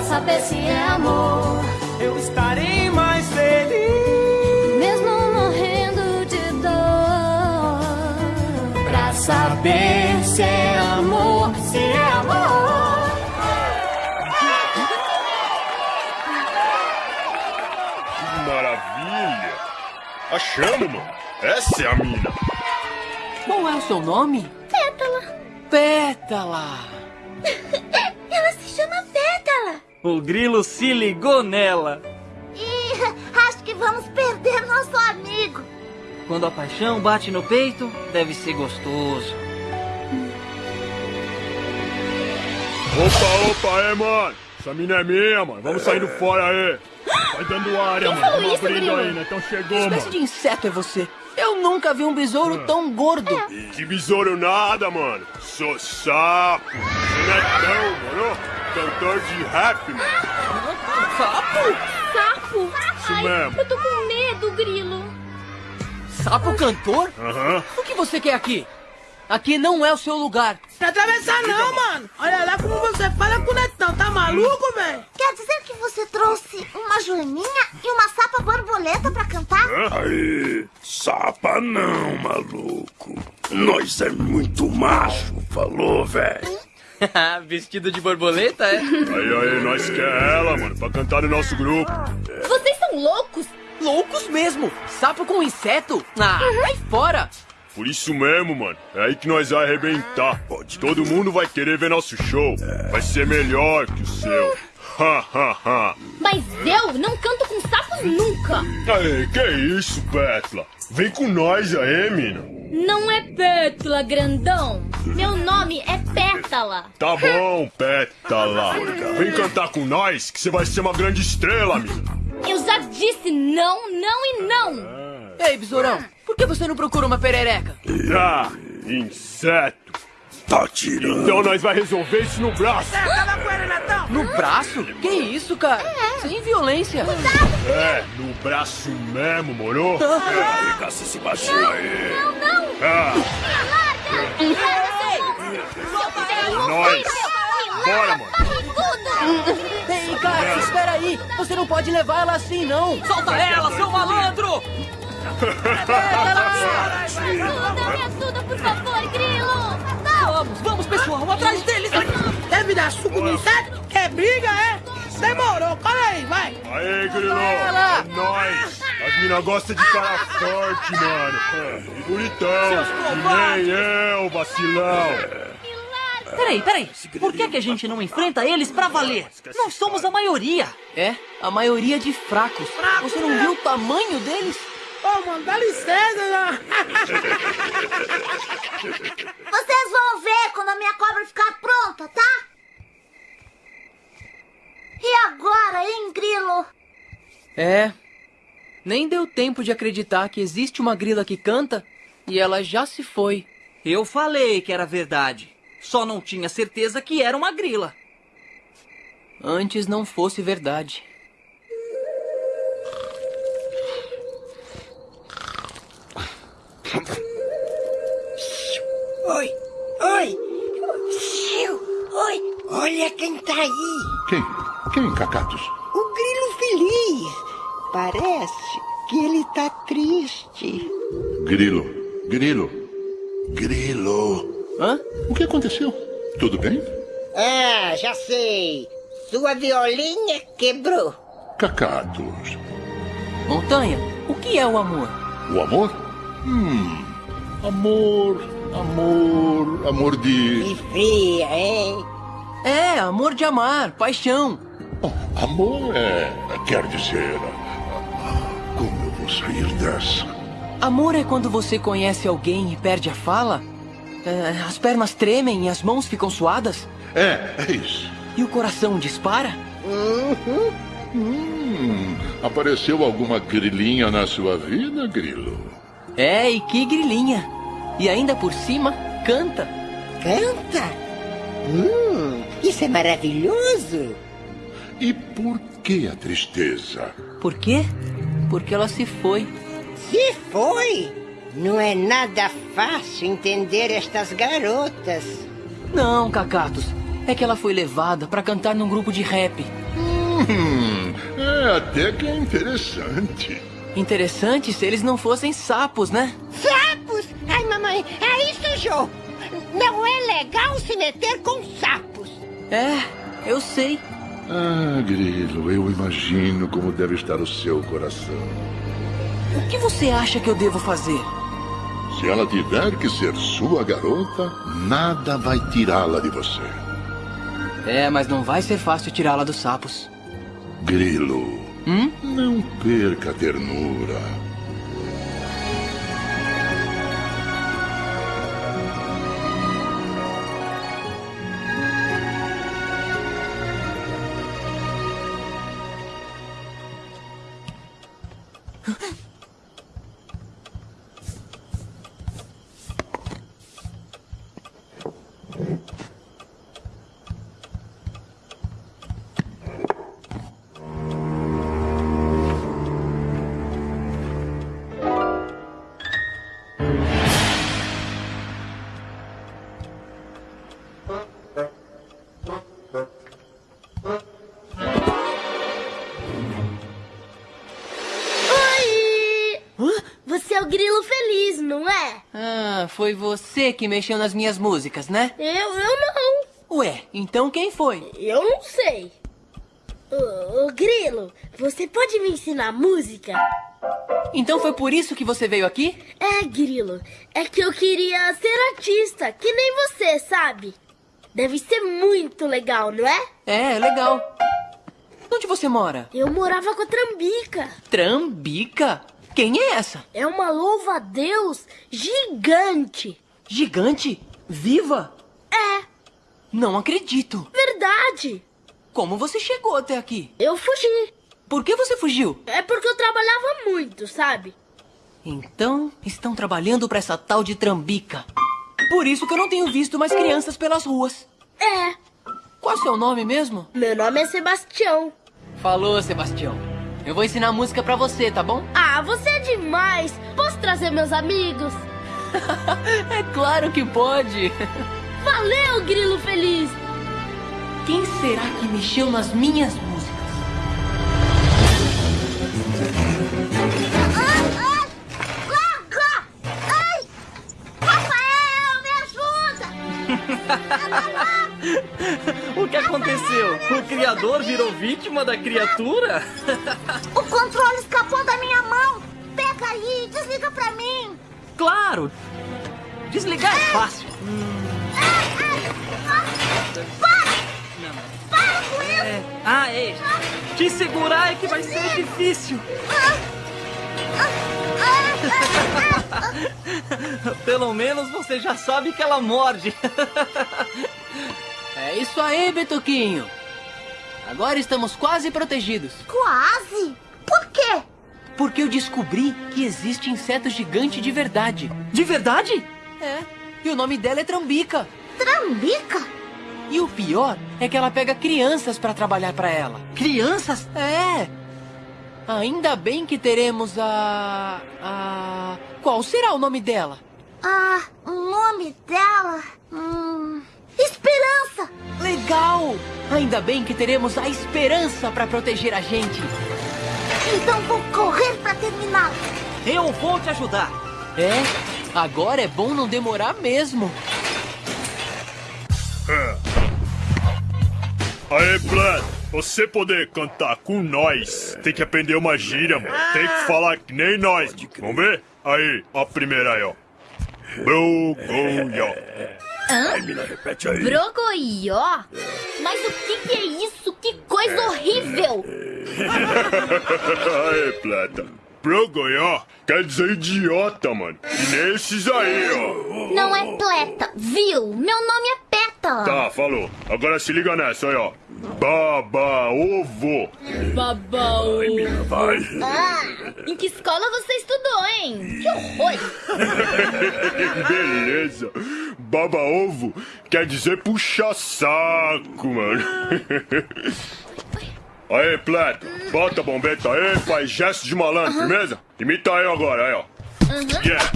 Saber se é amor. Eu estarei mais feliz. Mesmo morrendo de dor. Pra saber se é amor, se é amor. Que maravilha! Achamos, mano. Essa é a mina. Qual é o seu nome? Pétala. Pétala. O grilo se ligou nela. E acho que vamos perder nosso amigo. Quando a paixão bate no peito, deve ser gostoso. Opa, opa, é, mano. Essa mina é minha, mano. Vamos saindo fora aí. Vai dando área, Quem mano. falou Vamos isso, abrindo grilo? aí, né? Então Que chegou, espécie mano. de inseto é você? Eu nunca vi um besouro tão gordo. Que besouro nada, mano. Sou sapo. Você não é tão, mano. Cantor de rap, mano. Sapo? Sapo? Isso Ai, mesmo. eu tô com medo, grilo. Sapo cantor? Aham. O que você quer aqui? Aqui não é o seu lugar. Não atravessar não, mano. Olha lá como você fala com o Netão. Tá maluco, velho? Quer dizer que você trouxe uma joaninha e uma sapa borboleta pra cantar? Aí, sapa não, maluco. Nós é muito macho, falou, velho. Vestido de borboleta, é? Aí, aí, nós quer ela, mano, pra cantar no nosso grupo. Vocês são loucos? Loucos mesmo! Sapo com inseto? Ah, sai fora! Por isso mesmo, mano. É aí que nós vai arrebentar. Todo mundo vai querer ver nosso show. Vai ser melhor que o seu. Ha, ha, ha. Mas eu não canto com sapos nunca. Aí, que isso, Petla? Vem com nós aí, mina. Não é Pétala, grandão. Meu nome é Pétala. Tá bom, Pétala. Vem cantar com nós que você vai ser uma grande estrela, mina. Eu já disse não, não e não. Ei, besourão, que você não procura uma perereca? Ah, inseto. Tá tirando. Então nós vai resolver isso no braço. Netão. No braço? Que isso, cara? Sem violência. É, no braço mesmo, moro? Arregaça esse baixinho aí. Não, não. Ah, nós. Bora, mano. Ei, cara, espera aí. Você não pode levar ela assim, não. Solta ela, seu malandro! Ajuda, me ajuda, por favor, grilo. Vamos, vamos, pessoal, atrás deles! Me dar suco no inseto? Quer briga, é? Demorou, cola aí, vai. Aê, Grilo. É nóis. As minas gostam de cara forte, mano. E bonitão. Que nem eu, vacilão. Peraí, peraí. Por que, que a gente não enfrenta eles pra valer? Nós somos a maioria. É, a maioria de fracos. Você não viu o tamanho deles? Ô, mano, dá licença, né? Vocês vão ver quando a minha cobra ficar pronta, tá? E agora, hein, Grilo? É. Nem deu tempo de acreditar que existe uma grila que canta e ela já se foi. Eu falei que era verdade. Só não tinha certeza que era uma grila. Antes não fosse verdade. Oi, oi. Oi, olha quem tá aí. Quem? Quem, Cacatus? O grilo feliz. Parece que ele tá triste. Grilo. Grilo. Grilo. Hã? O que aconteceu? Tudo bem? Ah, já sei. Sua violinha quebrou. Cacatus. Montanha, o que é o amor? O amor? Hum. Amor, amor, amor de. Fria, hein? É, amor de amar, paixão. Amor é. quer dizer. Como eu vou sair dessa? Amor é quando você conhece alguém e perde a fala? É, as pernas tremem e as mãos ficam suadas? É, é isso. E o coração dispara? Hum, apareceu alguma grilinha na sua vida, Grilo? É, e que grilinha. E ainda por cima, canta. Canta? Hum, isso é maravilhoso. E por que a tristeza? Por quê? Porque ela se foi. Se foi? Não é nada fácil entender estas garotas. Não, Cacatos. É que ela foi levada para cantar num grupo de rap. Hum, é até que é interessante. Interessante se eles não fossem sapos, né? Sapos? Ai, mamãe, é isso, Jô. Não é legal se meter com sapos. É, eu sei. Ah, Grilo, eu imagino como deve estar o seu coração. O que você acha que eu devo fazer? Se ela tiver que ser sua garota, nada vai tirá-la de você. É, mas não vai ser fácil tirá-la dos sapos. Grilo, Hum? não perca a ternura. Foi você que mexeu nas minhas músicas, né? Eu, eu não. Ué, então quem foi? Eu não sei. Ô, ô, Grilo, você pode me ensinar música? Então foi por isso que você veio aqui? É, Grilo. É que eu queria ser artista, que nem você, sabe? Deve ser muito legal, não é? É, legal. Onde você mora? Eu morava com a Trambica. Trambica? Quem é essa? É uma louva-a-Deus gigante. Gigante? Viva? É. Não acredito. Verdade. Como você chegou até aqui? Eu fugi. Por que você fugiu? É porque eu trabalhava muito, sabe? Então, estão trabalhando pra essa tal de Trambica. Por isso que eu não tenho visto mais crianças pelas ruas. É. Qual é o seu nome mesmo? Meu nome é Sebastião. Falou, Sebastião. Eu vou ensinar música pra você, tá bom? Ah, você é demais. Posso trazer meus amigos? é claro que pode. Valeu, Grilo Feliz. Quem será que mexeu nas minhas músicas? Larga! Ai! Rafael, me ajuda! o que aconteceu? O criador virou vítima da criatura? O controle Claro! Desligar é fácil. Para com isso! É. Ah, é. Te segurar é que vai ser difícil. Pelo menos você já sabe que ela morde. É isso aí, Betuquinho. Agora estamos quase protegidos. Quase? Por quê? Porque eu descobri que existe inseto gigante de verdade. De verdade? É. E o nome dela é Trambica. Trambica? E o pior é que ela pega crianças para trabalhar para ela. Crianças? É. Ainda bem que teremos a. a. Qual será o nome dela? Ah, o nome dela. Hum. Esperança! Legal! Ainda bem que teremos a esperança para proteger a gente. Então vou correr para terminar. Eu vou te ajudar. É? Agora é bom não demorar mesmo. Aê, Vlad, você poder cantar com nós, tem que aprender uma gíria, mano. Tem que falar que nem nós. Vamos ver? Aí, a primeira aí, ó. Brogoió. Hã? Ai, mina, repete aí. Brogoió? Mas o que, que é isso? Que coisa horrível! Aí, plata. Brogoió quer dizer idiota, mano. E nesses aí, ó. Não é pleta, viu? Meu nome é Pétala. Tá, falou. Agora se liga nessa aí, ó. Baba ovo. Babau. Ai, mina, vai. Ah, em que escola você estudou, hein? Que horror! Beleza. Baba ovo quer dizer puxa saco, mano. Aí, Pleto, bota a bombeta aí, faz gesto de malandro, firmeza? Imita aí agora, aí, ó. Yeah.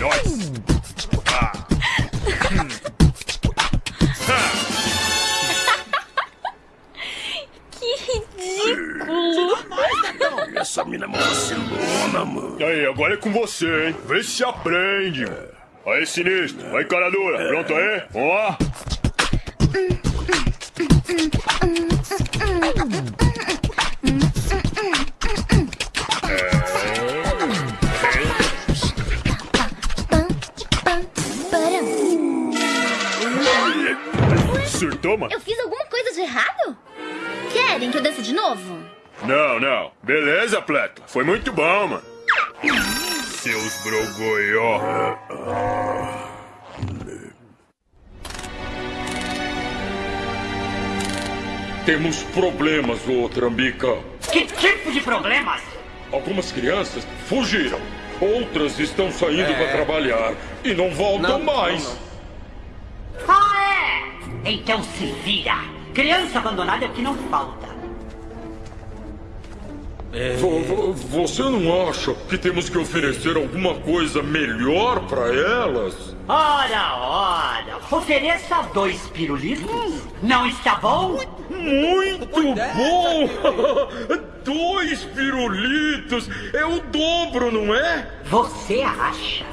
Nós. Ah. Que ridículo! Essa mina é uma vacilona, mano. Aí, agora é com você, hein? Vê se aprende. Aí, sinistro. Vai, cara dura. Pronto aí? Vamos lá? Pleto. Foi muito bom, mano. Seus brogoió. Temos problemas, ô Trambica. Que tipo de problemas? Algumas crianças fugiram. Outras estão saindo É. para trabalhar e não voltam mais. Ah, é? Então se vira. Criança abandonada é o que não falta. Vo- Você não acha que temos que oferecer alguma coisa melhor para elas? Ora, ora, ofereça dois pirulitos. Não está bom? Muito bom! Dois pirulitos! É o dobro, não é? Você acha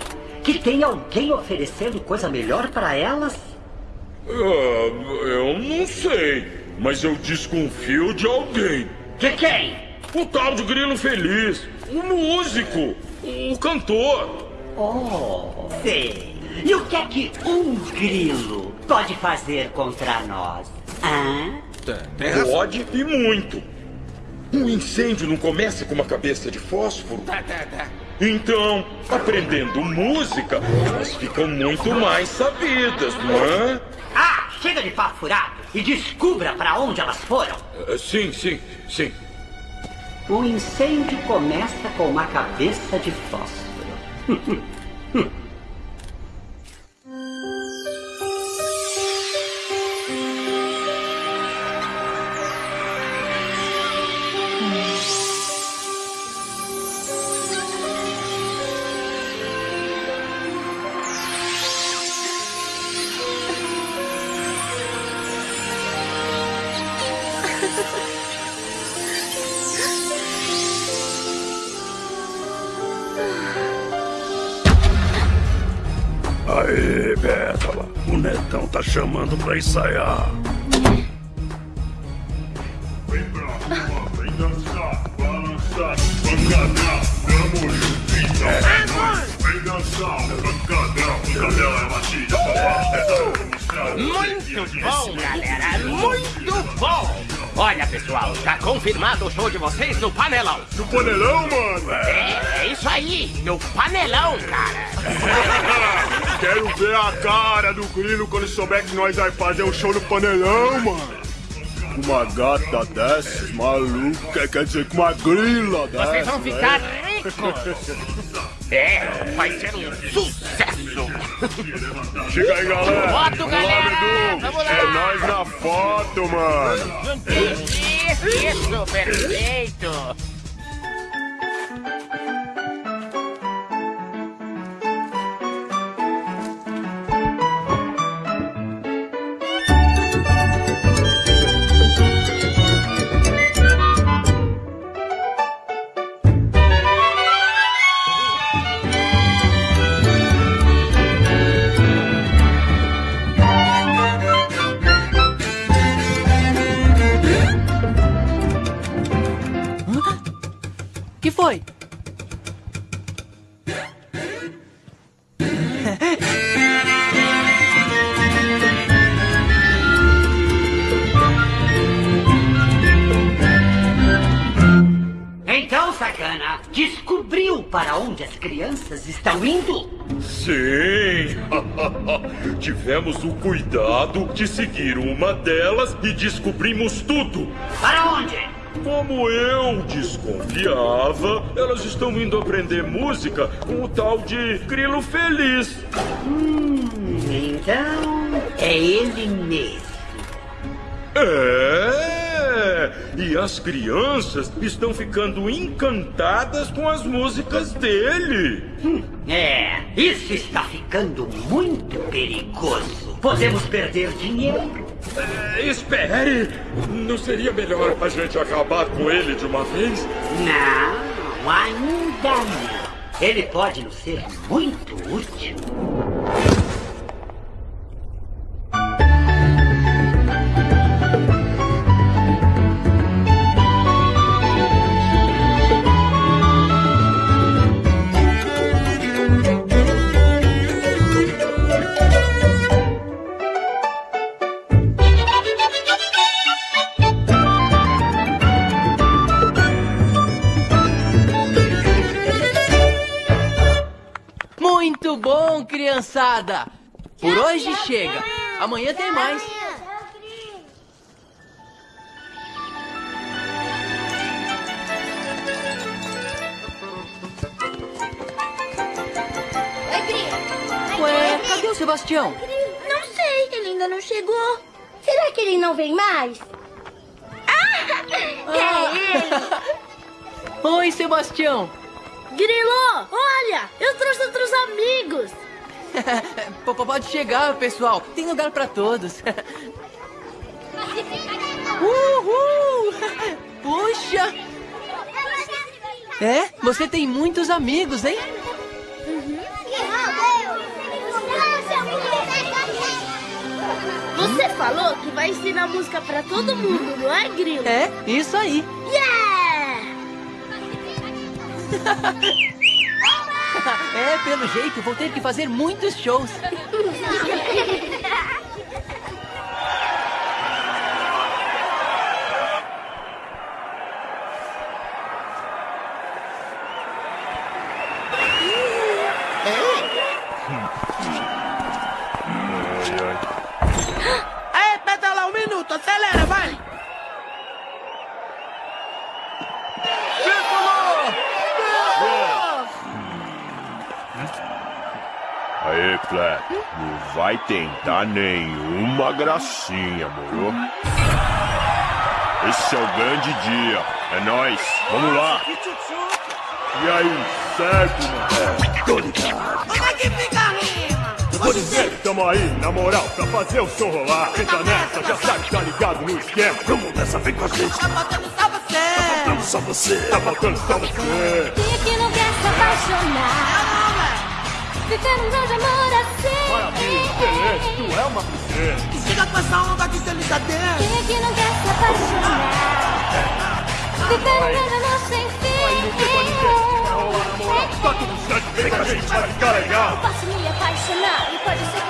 que tem alguém oferecendo coisa melhor para elas? Ah, eu não sei, mas eu desconfio de alguém. De quem? O tal de Grilo Feliz, o músico, o cantor. Oh, sei. E o que é que um grilo pode fazer contra nós? Hã? Pode e muito. Um incêndio não começa com uma cabeça de fósforo? Então, aprendendo música, elas ficam muito mais sabidas, não é? Ah, chega de papo furado e descubra para onde elas foram. Ah, Sim, sim, sim. O incêndio começa com uma cabeça de fósforo. Aê, Pétala. O Netão tá chamando pra ensaiar. Vem pra rua, vem dançar, balançar, pancadão, tamo juntinho. Vem dançar, pancadão, pancadão é batida. Muito bom, galera! Muito bom! Olha, pessoal, tá confirmado o show de vocês no panelão. No panelão, mano? É, é isso aí, no panelão, cara. Quero ver a cara do Grilo quando souber que nós vai fazer um show no panelão, mano. Uma gata dessas, maluca, quer dizer, com uma grila dessas. Vocês vão ficar né? ricos. É, vai ser um sucesso. Chega aí, galera. Foto, galera. Lá, Dudu. Vamos lá. É nós na foto, mano. Isso, perfeito. Tivemos o cuidado de seguir uma delas e descobrimos tudo. Para onde? Como eu desconfiava, elas estão indo aprender música com o tal de Grilo Feliz. Hum, então é ele mesmo. É! E as crianças estão ficando encantadas com as músicas dele. É, isso está ficando muito perigoso. Podemos perder dinheiro. É, espere! Não seria melhor a gente acabar com ele de uma vez? Não, ainda não. Ele pode nos ser muito útil. Por hoje chega. Amanhã tem mais. Ué, cadê o Sebastião? Não sei, ele ainda não chegou. Será que ele não vem mais? Ah, é ele! Oi, Sebastião. Grilo, olha, eu trouxe outros amigos. Pode chegar, pessoal. Tem lugar pra todos. Uhul! Puxa! É, você tem muitos amigos, hein? Você falou que vai ensinar música pra todo mundo, não é, Grilo? É, isso aí. Yeah! É, pelo jeito, vou ter que fazer muitos shows. Ei, pétala, um minuto, acelera, não vai tentar nenhuma gracinha, moro? Esse é o grande dia. É nóis. Vamos lá. E aí, certo, mano? Tô ligado. Como é que fica a rima? Vou dizer, tamo aí, na moral, pra fazer o som rolar. Entra nessa, já sabe, tá ligado no esquema. Vamos nessa, vem com a gente. Tá faltando só você. Tá faltando só você. Tá faltando só você. Quem aqui não quer se apaixonar? Viver um grande amor assim. Excelente, tu é uma princesa. Chega com essa onda de delicadeza. Quem aqui não quer se apaixonar? Viver um grande amor sem fim. Tá tudo certo, vem com a gente, vai ficar legal. Posso me apaixonar e pode ser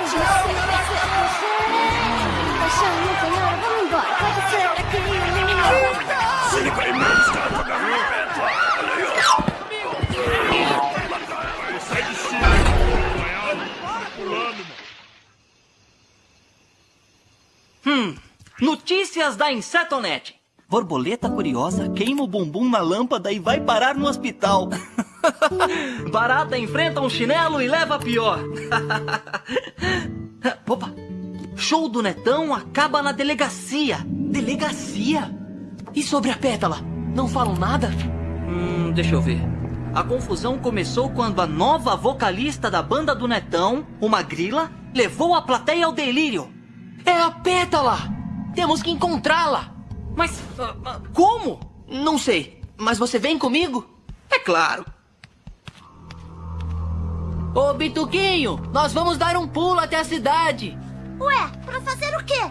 notícias da Insetonet. Borboleta curiosa queima o bumbum na lâmpada e vai parar no hospital. Barata enfrenta um chinelo e leva a pior. Opa! Show do Netão acaba na delegacia. Delegacia? E sobre a pétala? Não falam nada? Hum, deixa eu ver. A confusão começou quando a nova vocalista da banda do Netão, uma grila, levou a plateia ao delírio. É a pétala! Temos que encontrá-la! Mas ah, ah, como? Não sei, mas você vem comigo? É claro. Ô, Bituquinho, nós vamos dar um pulo até a cidade. Ué, pra fazer o quê?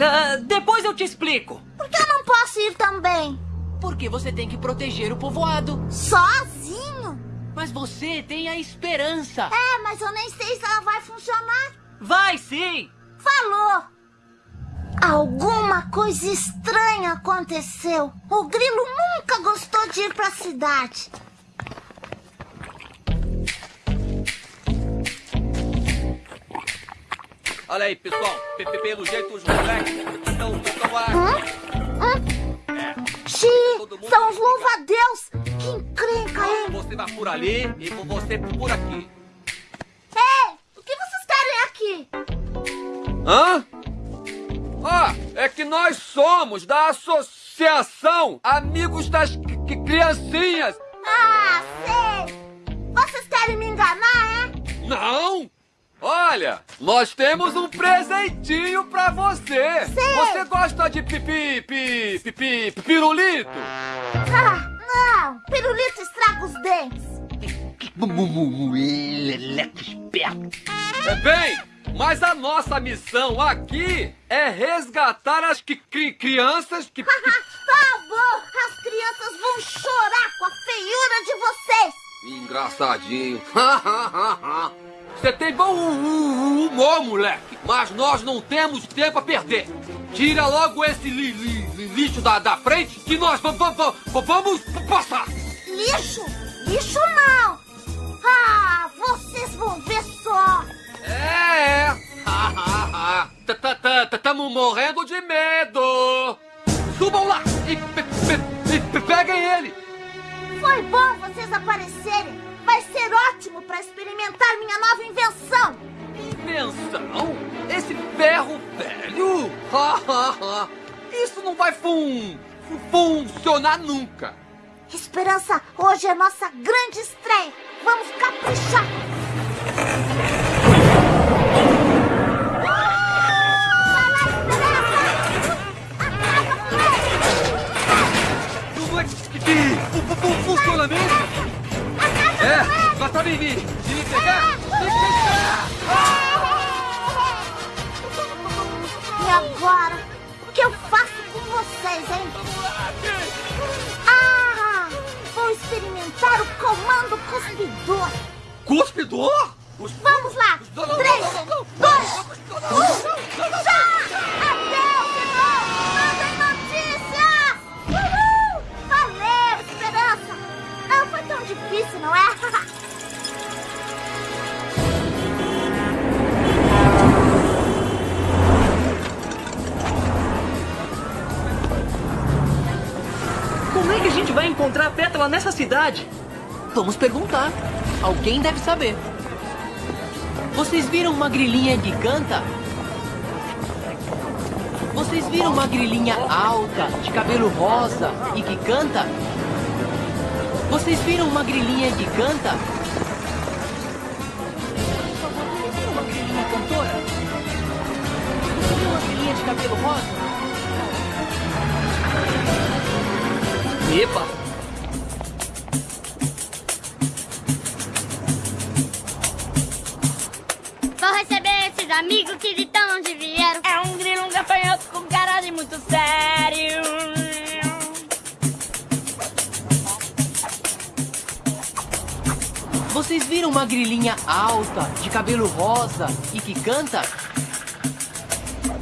Ah, depois eu te explico. Por que eu não posso ir também? Porque você tem que proteger o povoado. Sozinho? Mas você tem a esperança. É, mas eu nem sei se ela vai funcionar. Vai sim! Falou! Alguma coisa estranha aconteceu. O grilo nunca gostou de ir para a cidade. Olha aí, pessoal. P -p Pelo é jeito, os moleques estão, tão lá. Hum? Hum? É. Xi, são os louva-a-Deus. Que encrenca, hein? Você vai por ali e você por aqui. Ei, o que vocês querem aqui? Hã? Ah, é que nós somos da Associação Amigos das C- C- Criancinhas. Ah, sei! Vocês querem me enganar, é? Não! Olha, nós temos um presentinho pra você. Sei. Você gosta de pipi, pipi, pipi, pirulito? Ah, não! Pirulito estraga os dentes! Leleco esperto. É bem, mas a nossa missão aqui é resgatar as cri- cri- crianças que... Tá bom! As crianças vão chorar com a feiura de vocês! Engraçadinho. Você tem bom hu- hu- humor, moleque. Mas nós não temos tempo a perder. Tira logo esse li- li- li- lixo da, da frente que nós va- va- va- va- vamos passar. Lixo? Lixo não! Estamos morrendo de medo. Subam lá e, pe- pe- pe- peguem ele. Foi bom vocês aparecerem! Vai ser ótimo para experimentar minha nova invenção! Invenção? Esse ferro velho? Isso não vai fun funcionar nunca. Esperança, hoje é nossa grande estreia! Vamos caprichar! Fu- fu- funciona mesmo? É, mas pra mim, me, se me pegar, me pegar. E agora? O que eu faço com vocês, hein? Ah! Vou experimentar o comando cuspidor! Cuspidor? Vamos lá! Três, dois, um, já! Adeus, tão difícil, não é? Como é que a gente vai encontrar a pétala nessa cidade? Vamos perguntar. Alguém deve saber. Vocês viram uma grilinha que canta? Vocês viram uma grilinha alta, de cabelo rosa e que canta? Vocês viram uma grilinha que canta? Uma grilinha cantora? Vocês viram uma grilinha de cabelo rosa? Epa! Vou receber esses amigos que de tão onde vieram. É um grilo, um gafanhoto com cara de muito sério. Vocês viram uma grilinha alta, de cabelo rosa e que canta?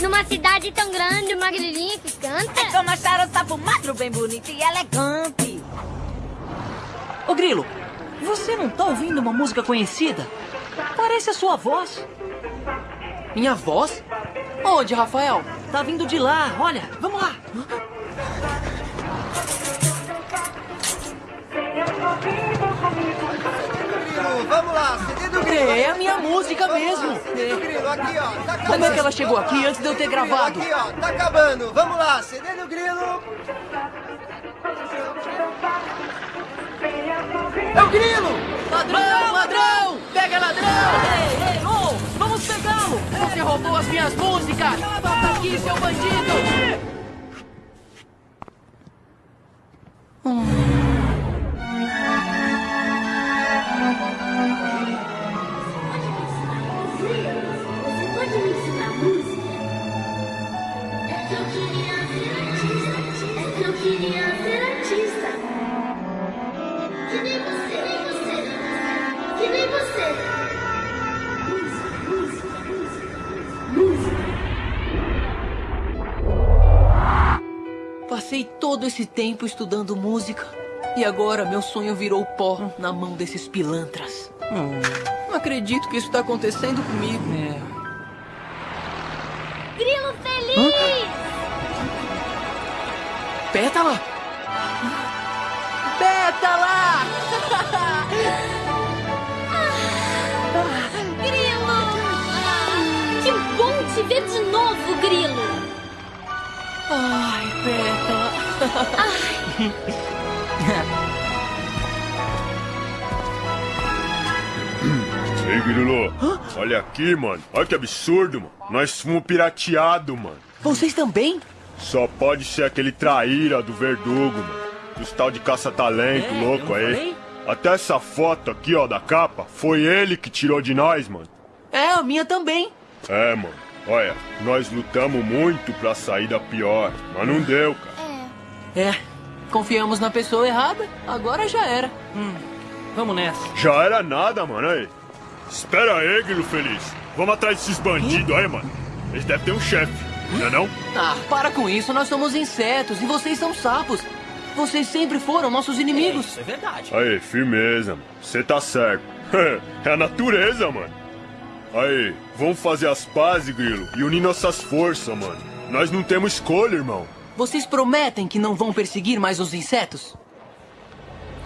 Numa cidade tão grande, uma grilinha que canta. É como achar o sapo magro bem bonito e elegante. Ô Grilo, você não tá ouvindo uma música conhecida? Parece a sua voz. Minha voz? Onde, Rafael? Tá vindo de lá, olha, vamos lá. Vamos lá, CD do Grilo. É, é a minha música Vamos mesmo. Lá, CD do Grilo, aqui ó, tá acabando. Como é que ela chegou aqui antes de eu ter gravado? Aqui ó, tá acabando. Vamos lá, CD do Grilo. É o Grilo! Ladrão, ladrão! Pega ladrão! Ei, ei, oh, vamos pegá-lo! Você roubou as minhas músicas! Volta aqui, seu bandido! Você Passei todo esse tempo estudando música. E agora meu sonho virou pó na mão desses pilantras. Não acredito que isso está acontecendo comigo. É. Grilo feliz! Hã? Pétala? Pétala! grilo! Que bom te ver de novo, Grilo! Ai, Pétala! Ai. Ei, Grilo, olha aqui, mano. Olha que absurdo, mano. Nós fomos pirateado, mano. Vocês também? Só pode ser aquele traíra do verdugo, mano. Dos tal de caça-talento É, louco aí. falei? Até essa foto aqui, ó, da capa, foi ele que tirou de nós, mano. É, a minha também. É, mano. Olha, nós lutamos muito pra sair da pior, mas não deu, cara. É, confiamos na pessoa errada, agora já era. Hum, vamos nessa. Já era nada, mano. Aí. Espera aí, Grilo Feliz. Vamos atrás desses bandidos aí, mano. Eles devem ter um chefe, não é não? Ah, para com isso, nós somos insetos e vocês são sapos. Vocês sempre foram nossos inimigos. Isso é verdade. Aí, firmeza, mano. Você tá certo. é a natureza, mano. Aí, vamos fazer as pazes, Grilo, e unir nossas forças, mano. Nós não temos escolha, irmão. Vocês prometem que não vão perseguir mais os insetos?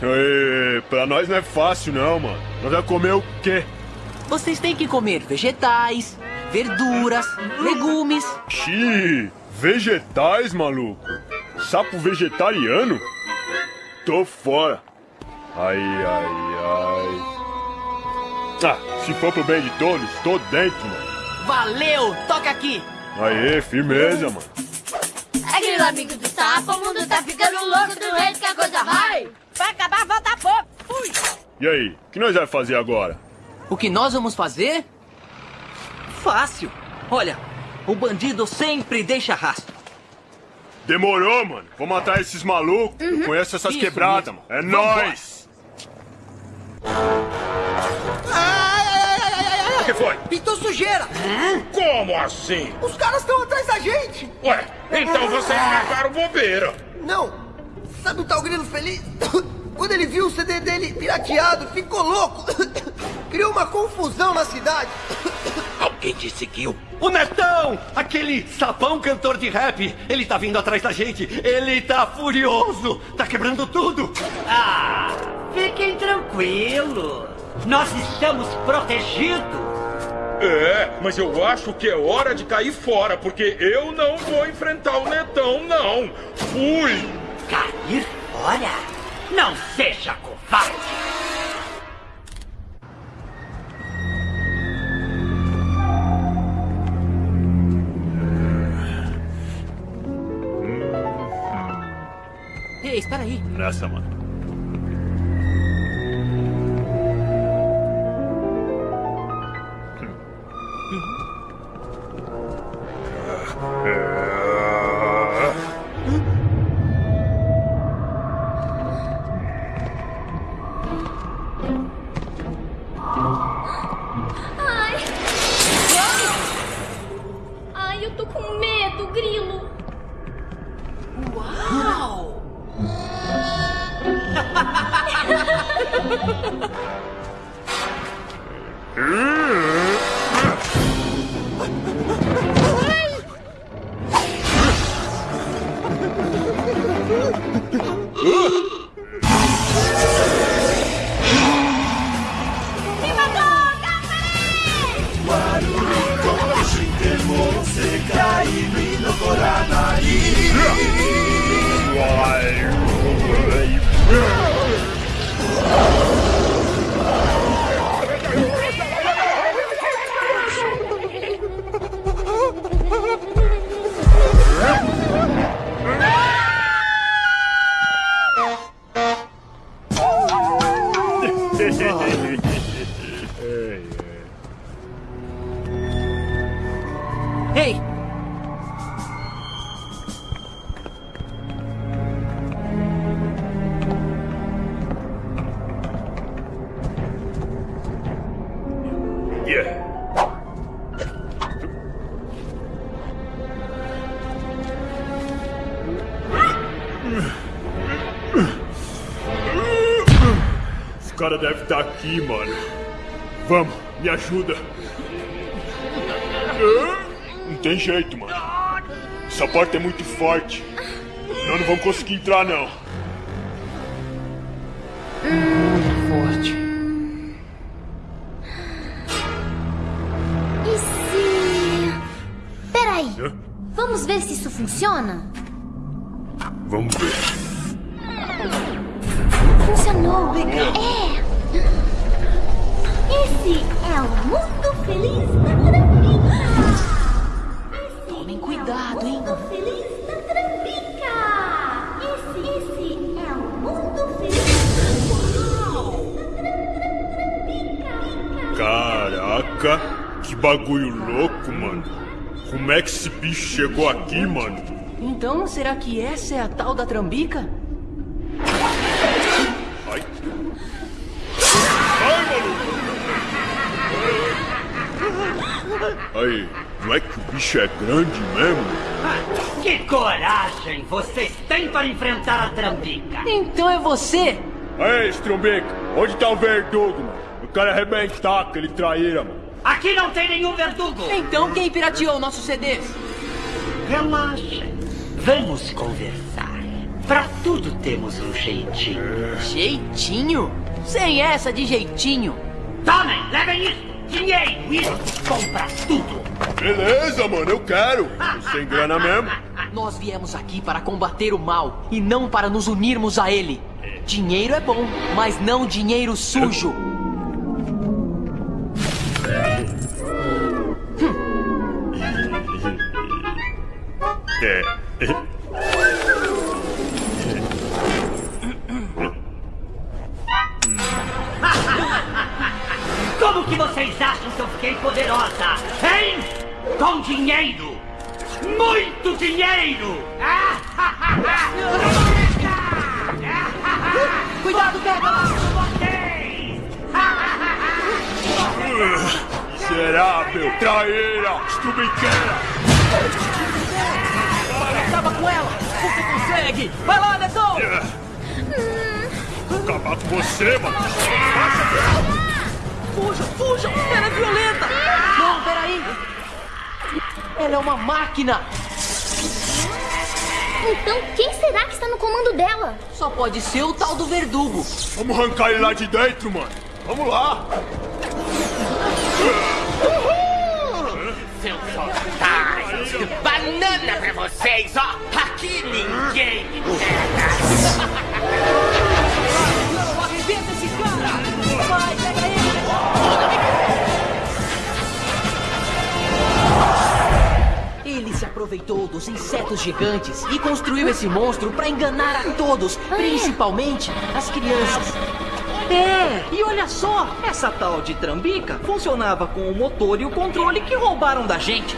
Aí, pra nós não é fácil, não, mano. Nós vamos comer o quê? Vocês têm que comer vegetais, verduras, legumes. Xi, vegetais, maluco? Sapo vegetariano? Tô fora. Ai, ai, ai. Ah, se for pro bem de todos, tô dentro, mano. Valeu! Toca aqui! Aê, firmeza, mano. Grilo, amigo do sapo, o mundo tá ficando louco do jeito que a coisa vai! Vai acabar, volta pouco! Fui! E aí, o que nós vamos fazer agora? O que nós vamos fazer? Fácil. Olha, o bandido sempre deixa rastro. Demorou, mano. Vamos matar esses malucos. Eu conheço essas Isso quebradas, mesmo. mano. É Vambora. nóis. O que foi? Pintou sujeira! Como assim? Os caras estão atrás da gente! Ué, então vocês marcaram bobeira. Não! Sabe o tal Grilo Feliz? Quando ele viu o CD dele pirateado, ficou louco! Criou uma confusão na cidade! Alguém te seguiu? O Netão! Aquele sapão cantor de rap! Ele tá vindo atrás da gente! Ele tá furioso! Tá quebrando tudo! Ah, fiquem tranquilos. Nós estamos protegidos. É, mas eu acho que é hora de cair fora, porque eu não vou enfrentar o Netão, não. Fui! Cair fora? Não seja covarde. Ei, espera aí. Nessa, mano. Entrar, não. Bicho chegou aqui, mano? Então, será que essa é a tal da trambica? Ai. Ai, maluco! Aí, não é que o bicho é grande mesmo? Que coragem vocês têm para enfrentar a Trambica! Então é você! Aí, Strumbica, onde tá o verdugo, mano? Eu quero arrebentar aquele traíra, mano. Aqui não tem nenhum verdugo! Então quem pirateou nossos CDs? Relaxem. Vamos conversar. Pra tudo temos um jeitinho. Jeitinho? Sem essa de jeitinho. Tomem, levem isso! Dinheiro, isso compra tudo! Beleza, mano, eu quero. Tô sem grana mesmo. Nós viemos aqui para combater o mal e não para nos unirmos a ele. Dinheiro é bom, mas não dinheiro sujo. Como que vocês acham que eu fiquei poderosa? Hein? Com dinheiro! Muito dinheiro! Cuidado, pega! Miserável, traíra, estrubiqueira. Ela! Você consegue! Vai lá, Netão! Vou acabar com você, mano. Fujam, fujam! Ela é violenta! Não, peraí! Ela é uma máquina! Então, quem será que está no comando dela? Só pode ser o tal do verdugo. Vamos arrancar ele lá de dentro, mano. Vamos lá. Seus otários! Banana pra vocês, ó! Aqui ninguém me pega! Arrebenta esse cara! Vai, pega ele! Ele se aproveitou dos insetos gigantes e construiu esse monstro para enganar a todos, principalmente as crianças. É, e olha só, essa tal de trambica funcionava com o motor e o controle que roubaram da gente.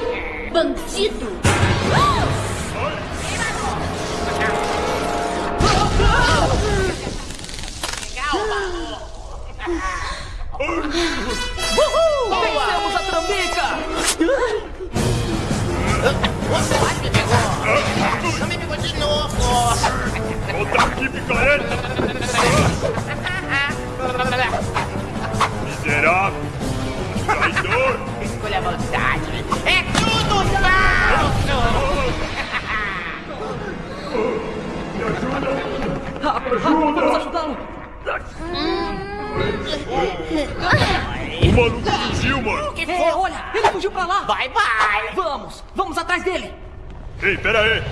Bandido! Uhul! Vencemos a trambica! Quase me pegou! Não me pegou de novo! Volta aqui, picareta. Miserável. Traidor. Escolha a vontade! É tudo falso! Rápido, rápido, vamos ajudá-lo! O maluco fugiu, mano. que É, foi? olha, ele fugiu pra lá! Bye, bye! Vamos, vamos atrás dele! Ei, pera aí.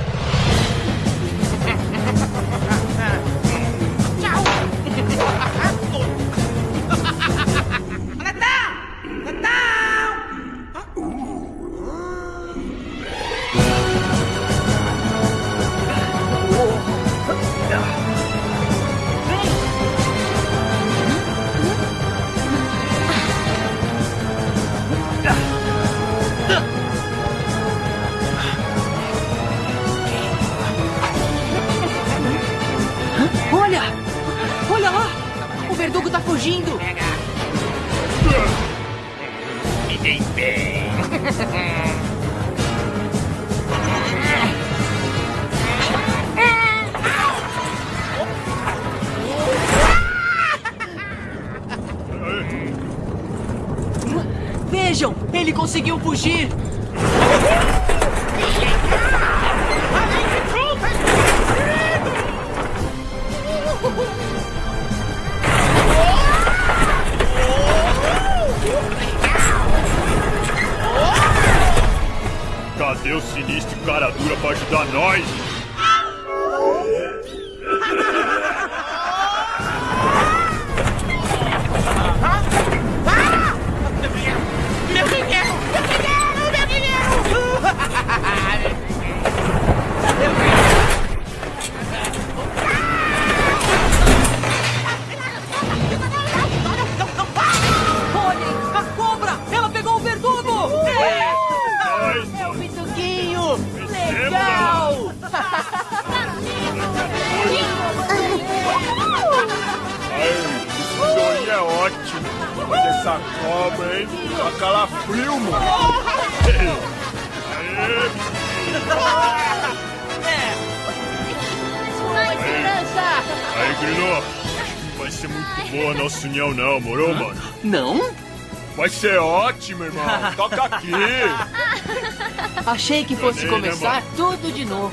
Achei que fosse né, começar tudo de novo.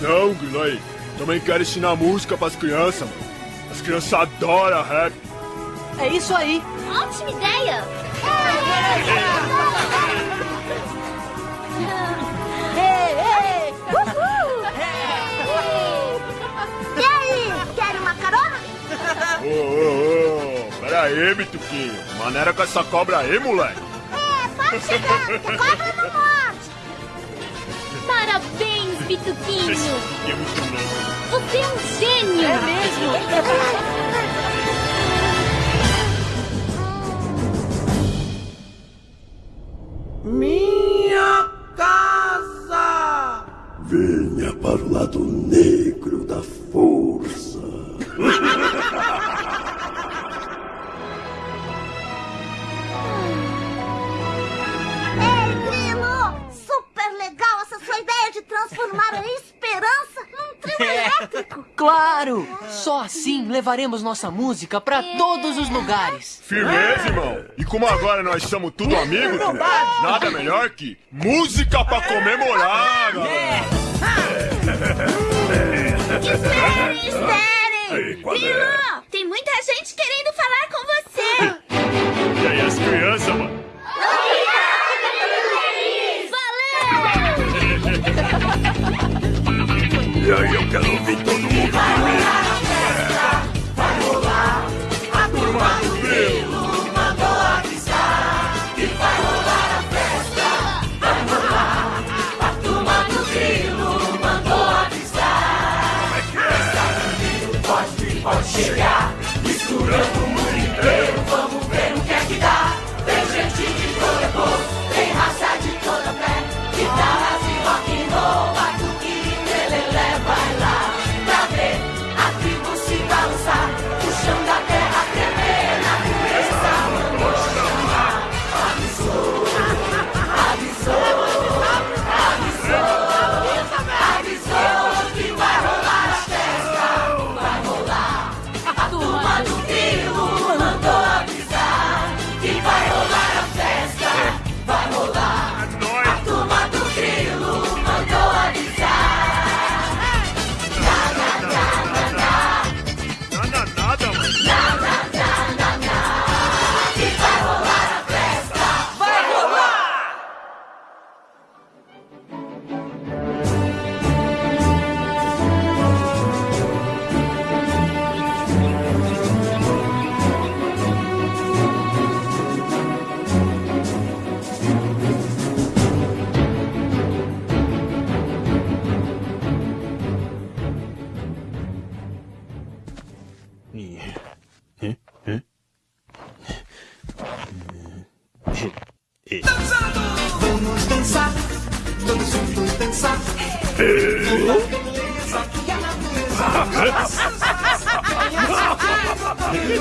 Não, aí. Também quero ensinar música pras crianças, mano. As crianças adoram rap. É isso aí. Ótima ideia! Ei, ei! Uhul! E aí, quer uma carona? Ô, ô, ô. Pera aí, Bituquinho. Maneira com essa cobra aí, moleque. É, pode chegar, que a cobra não morde. Louco. Você é um gênio! É mesmo? Minha casa! Venha para o lado negro da força. Claro! Só assim levaremos nossa música pra todos os lugares. Firmeza, irmão. E como agora nós somos tudo amigos, filho, nada melhor que música pra comemorar, galera. Esperem, esperem! É? Tem muita gente querendo falar com você! E aí, as crianças, mano? E aí, eu quero ouvir todo mundo. Vai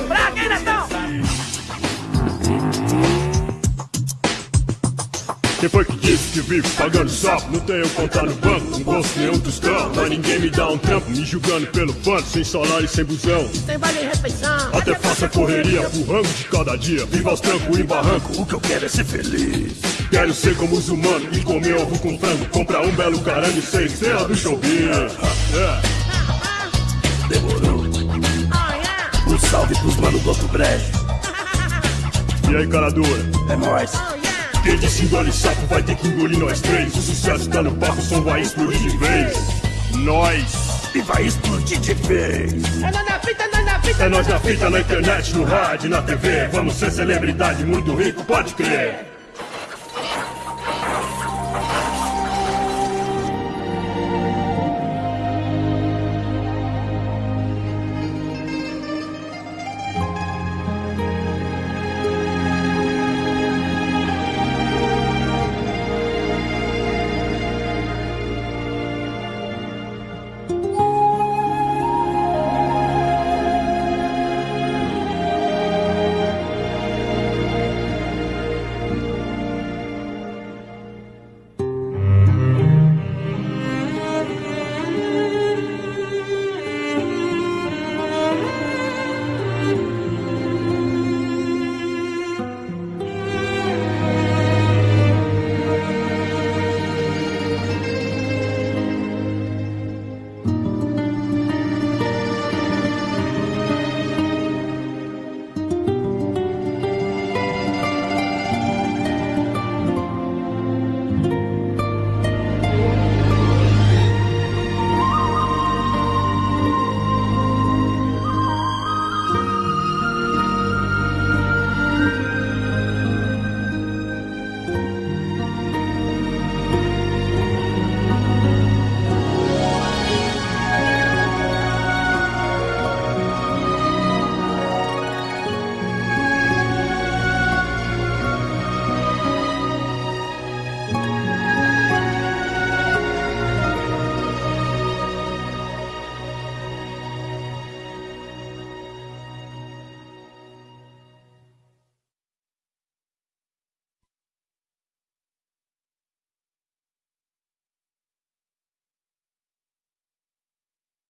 Pra quem, Netão? Quem foi que disse que vivo pagando sapo? Não tenho conta no banco, não gosto nenhum tostão. Mas ninguém me dá um trampo, me julgando pelo pano, sem salário e sem busão. Tem vale refeição. Até faço a correria pro rango de cada dia. Viva os trancos e barranco, O que eu quero é ser feliz. Quero ser como os humanos e comer ovo com frango. Comprar um belo carango e ser estrela do showbiz. É. Demorou. Um salve pros manos do outro brejo. E aí, cara dura? É nóis. Quem disse engole sapo vai ter que engolir nós três. O sucesso tá no palco, o som vai explodir de vez. Nós. E vai explodir de vez. É nós na fita, nós na fita. É nós na fita, na internet, no rádio, na TV. Vamos ser celebridade muito rico, pode crer.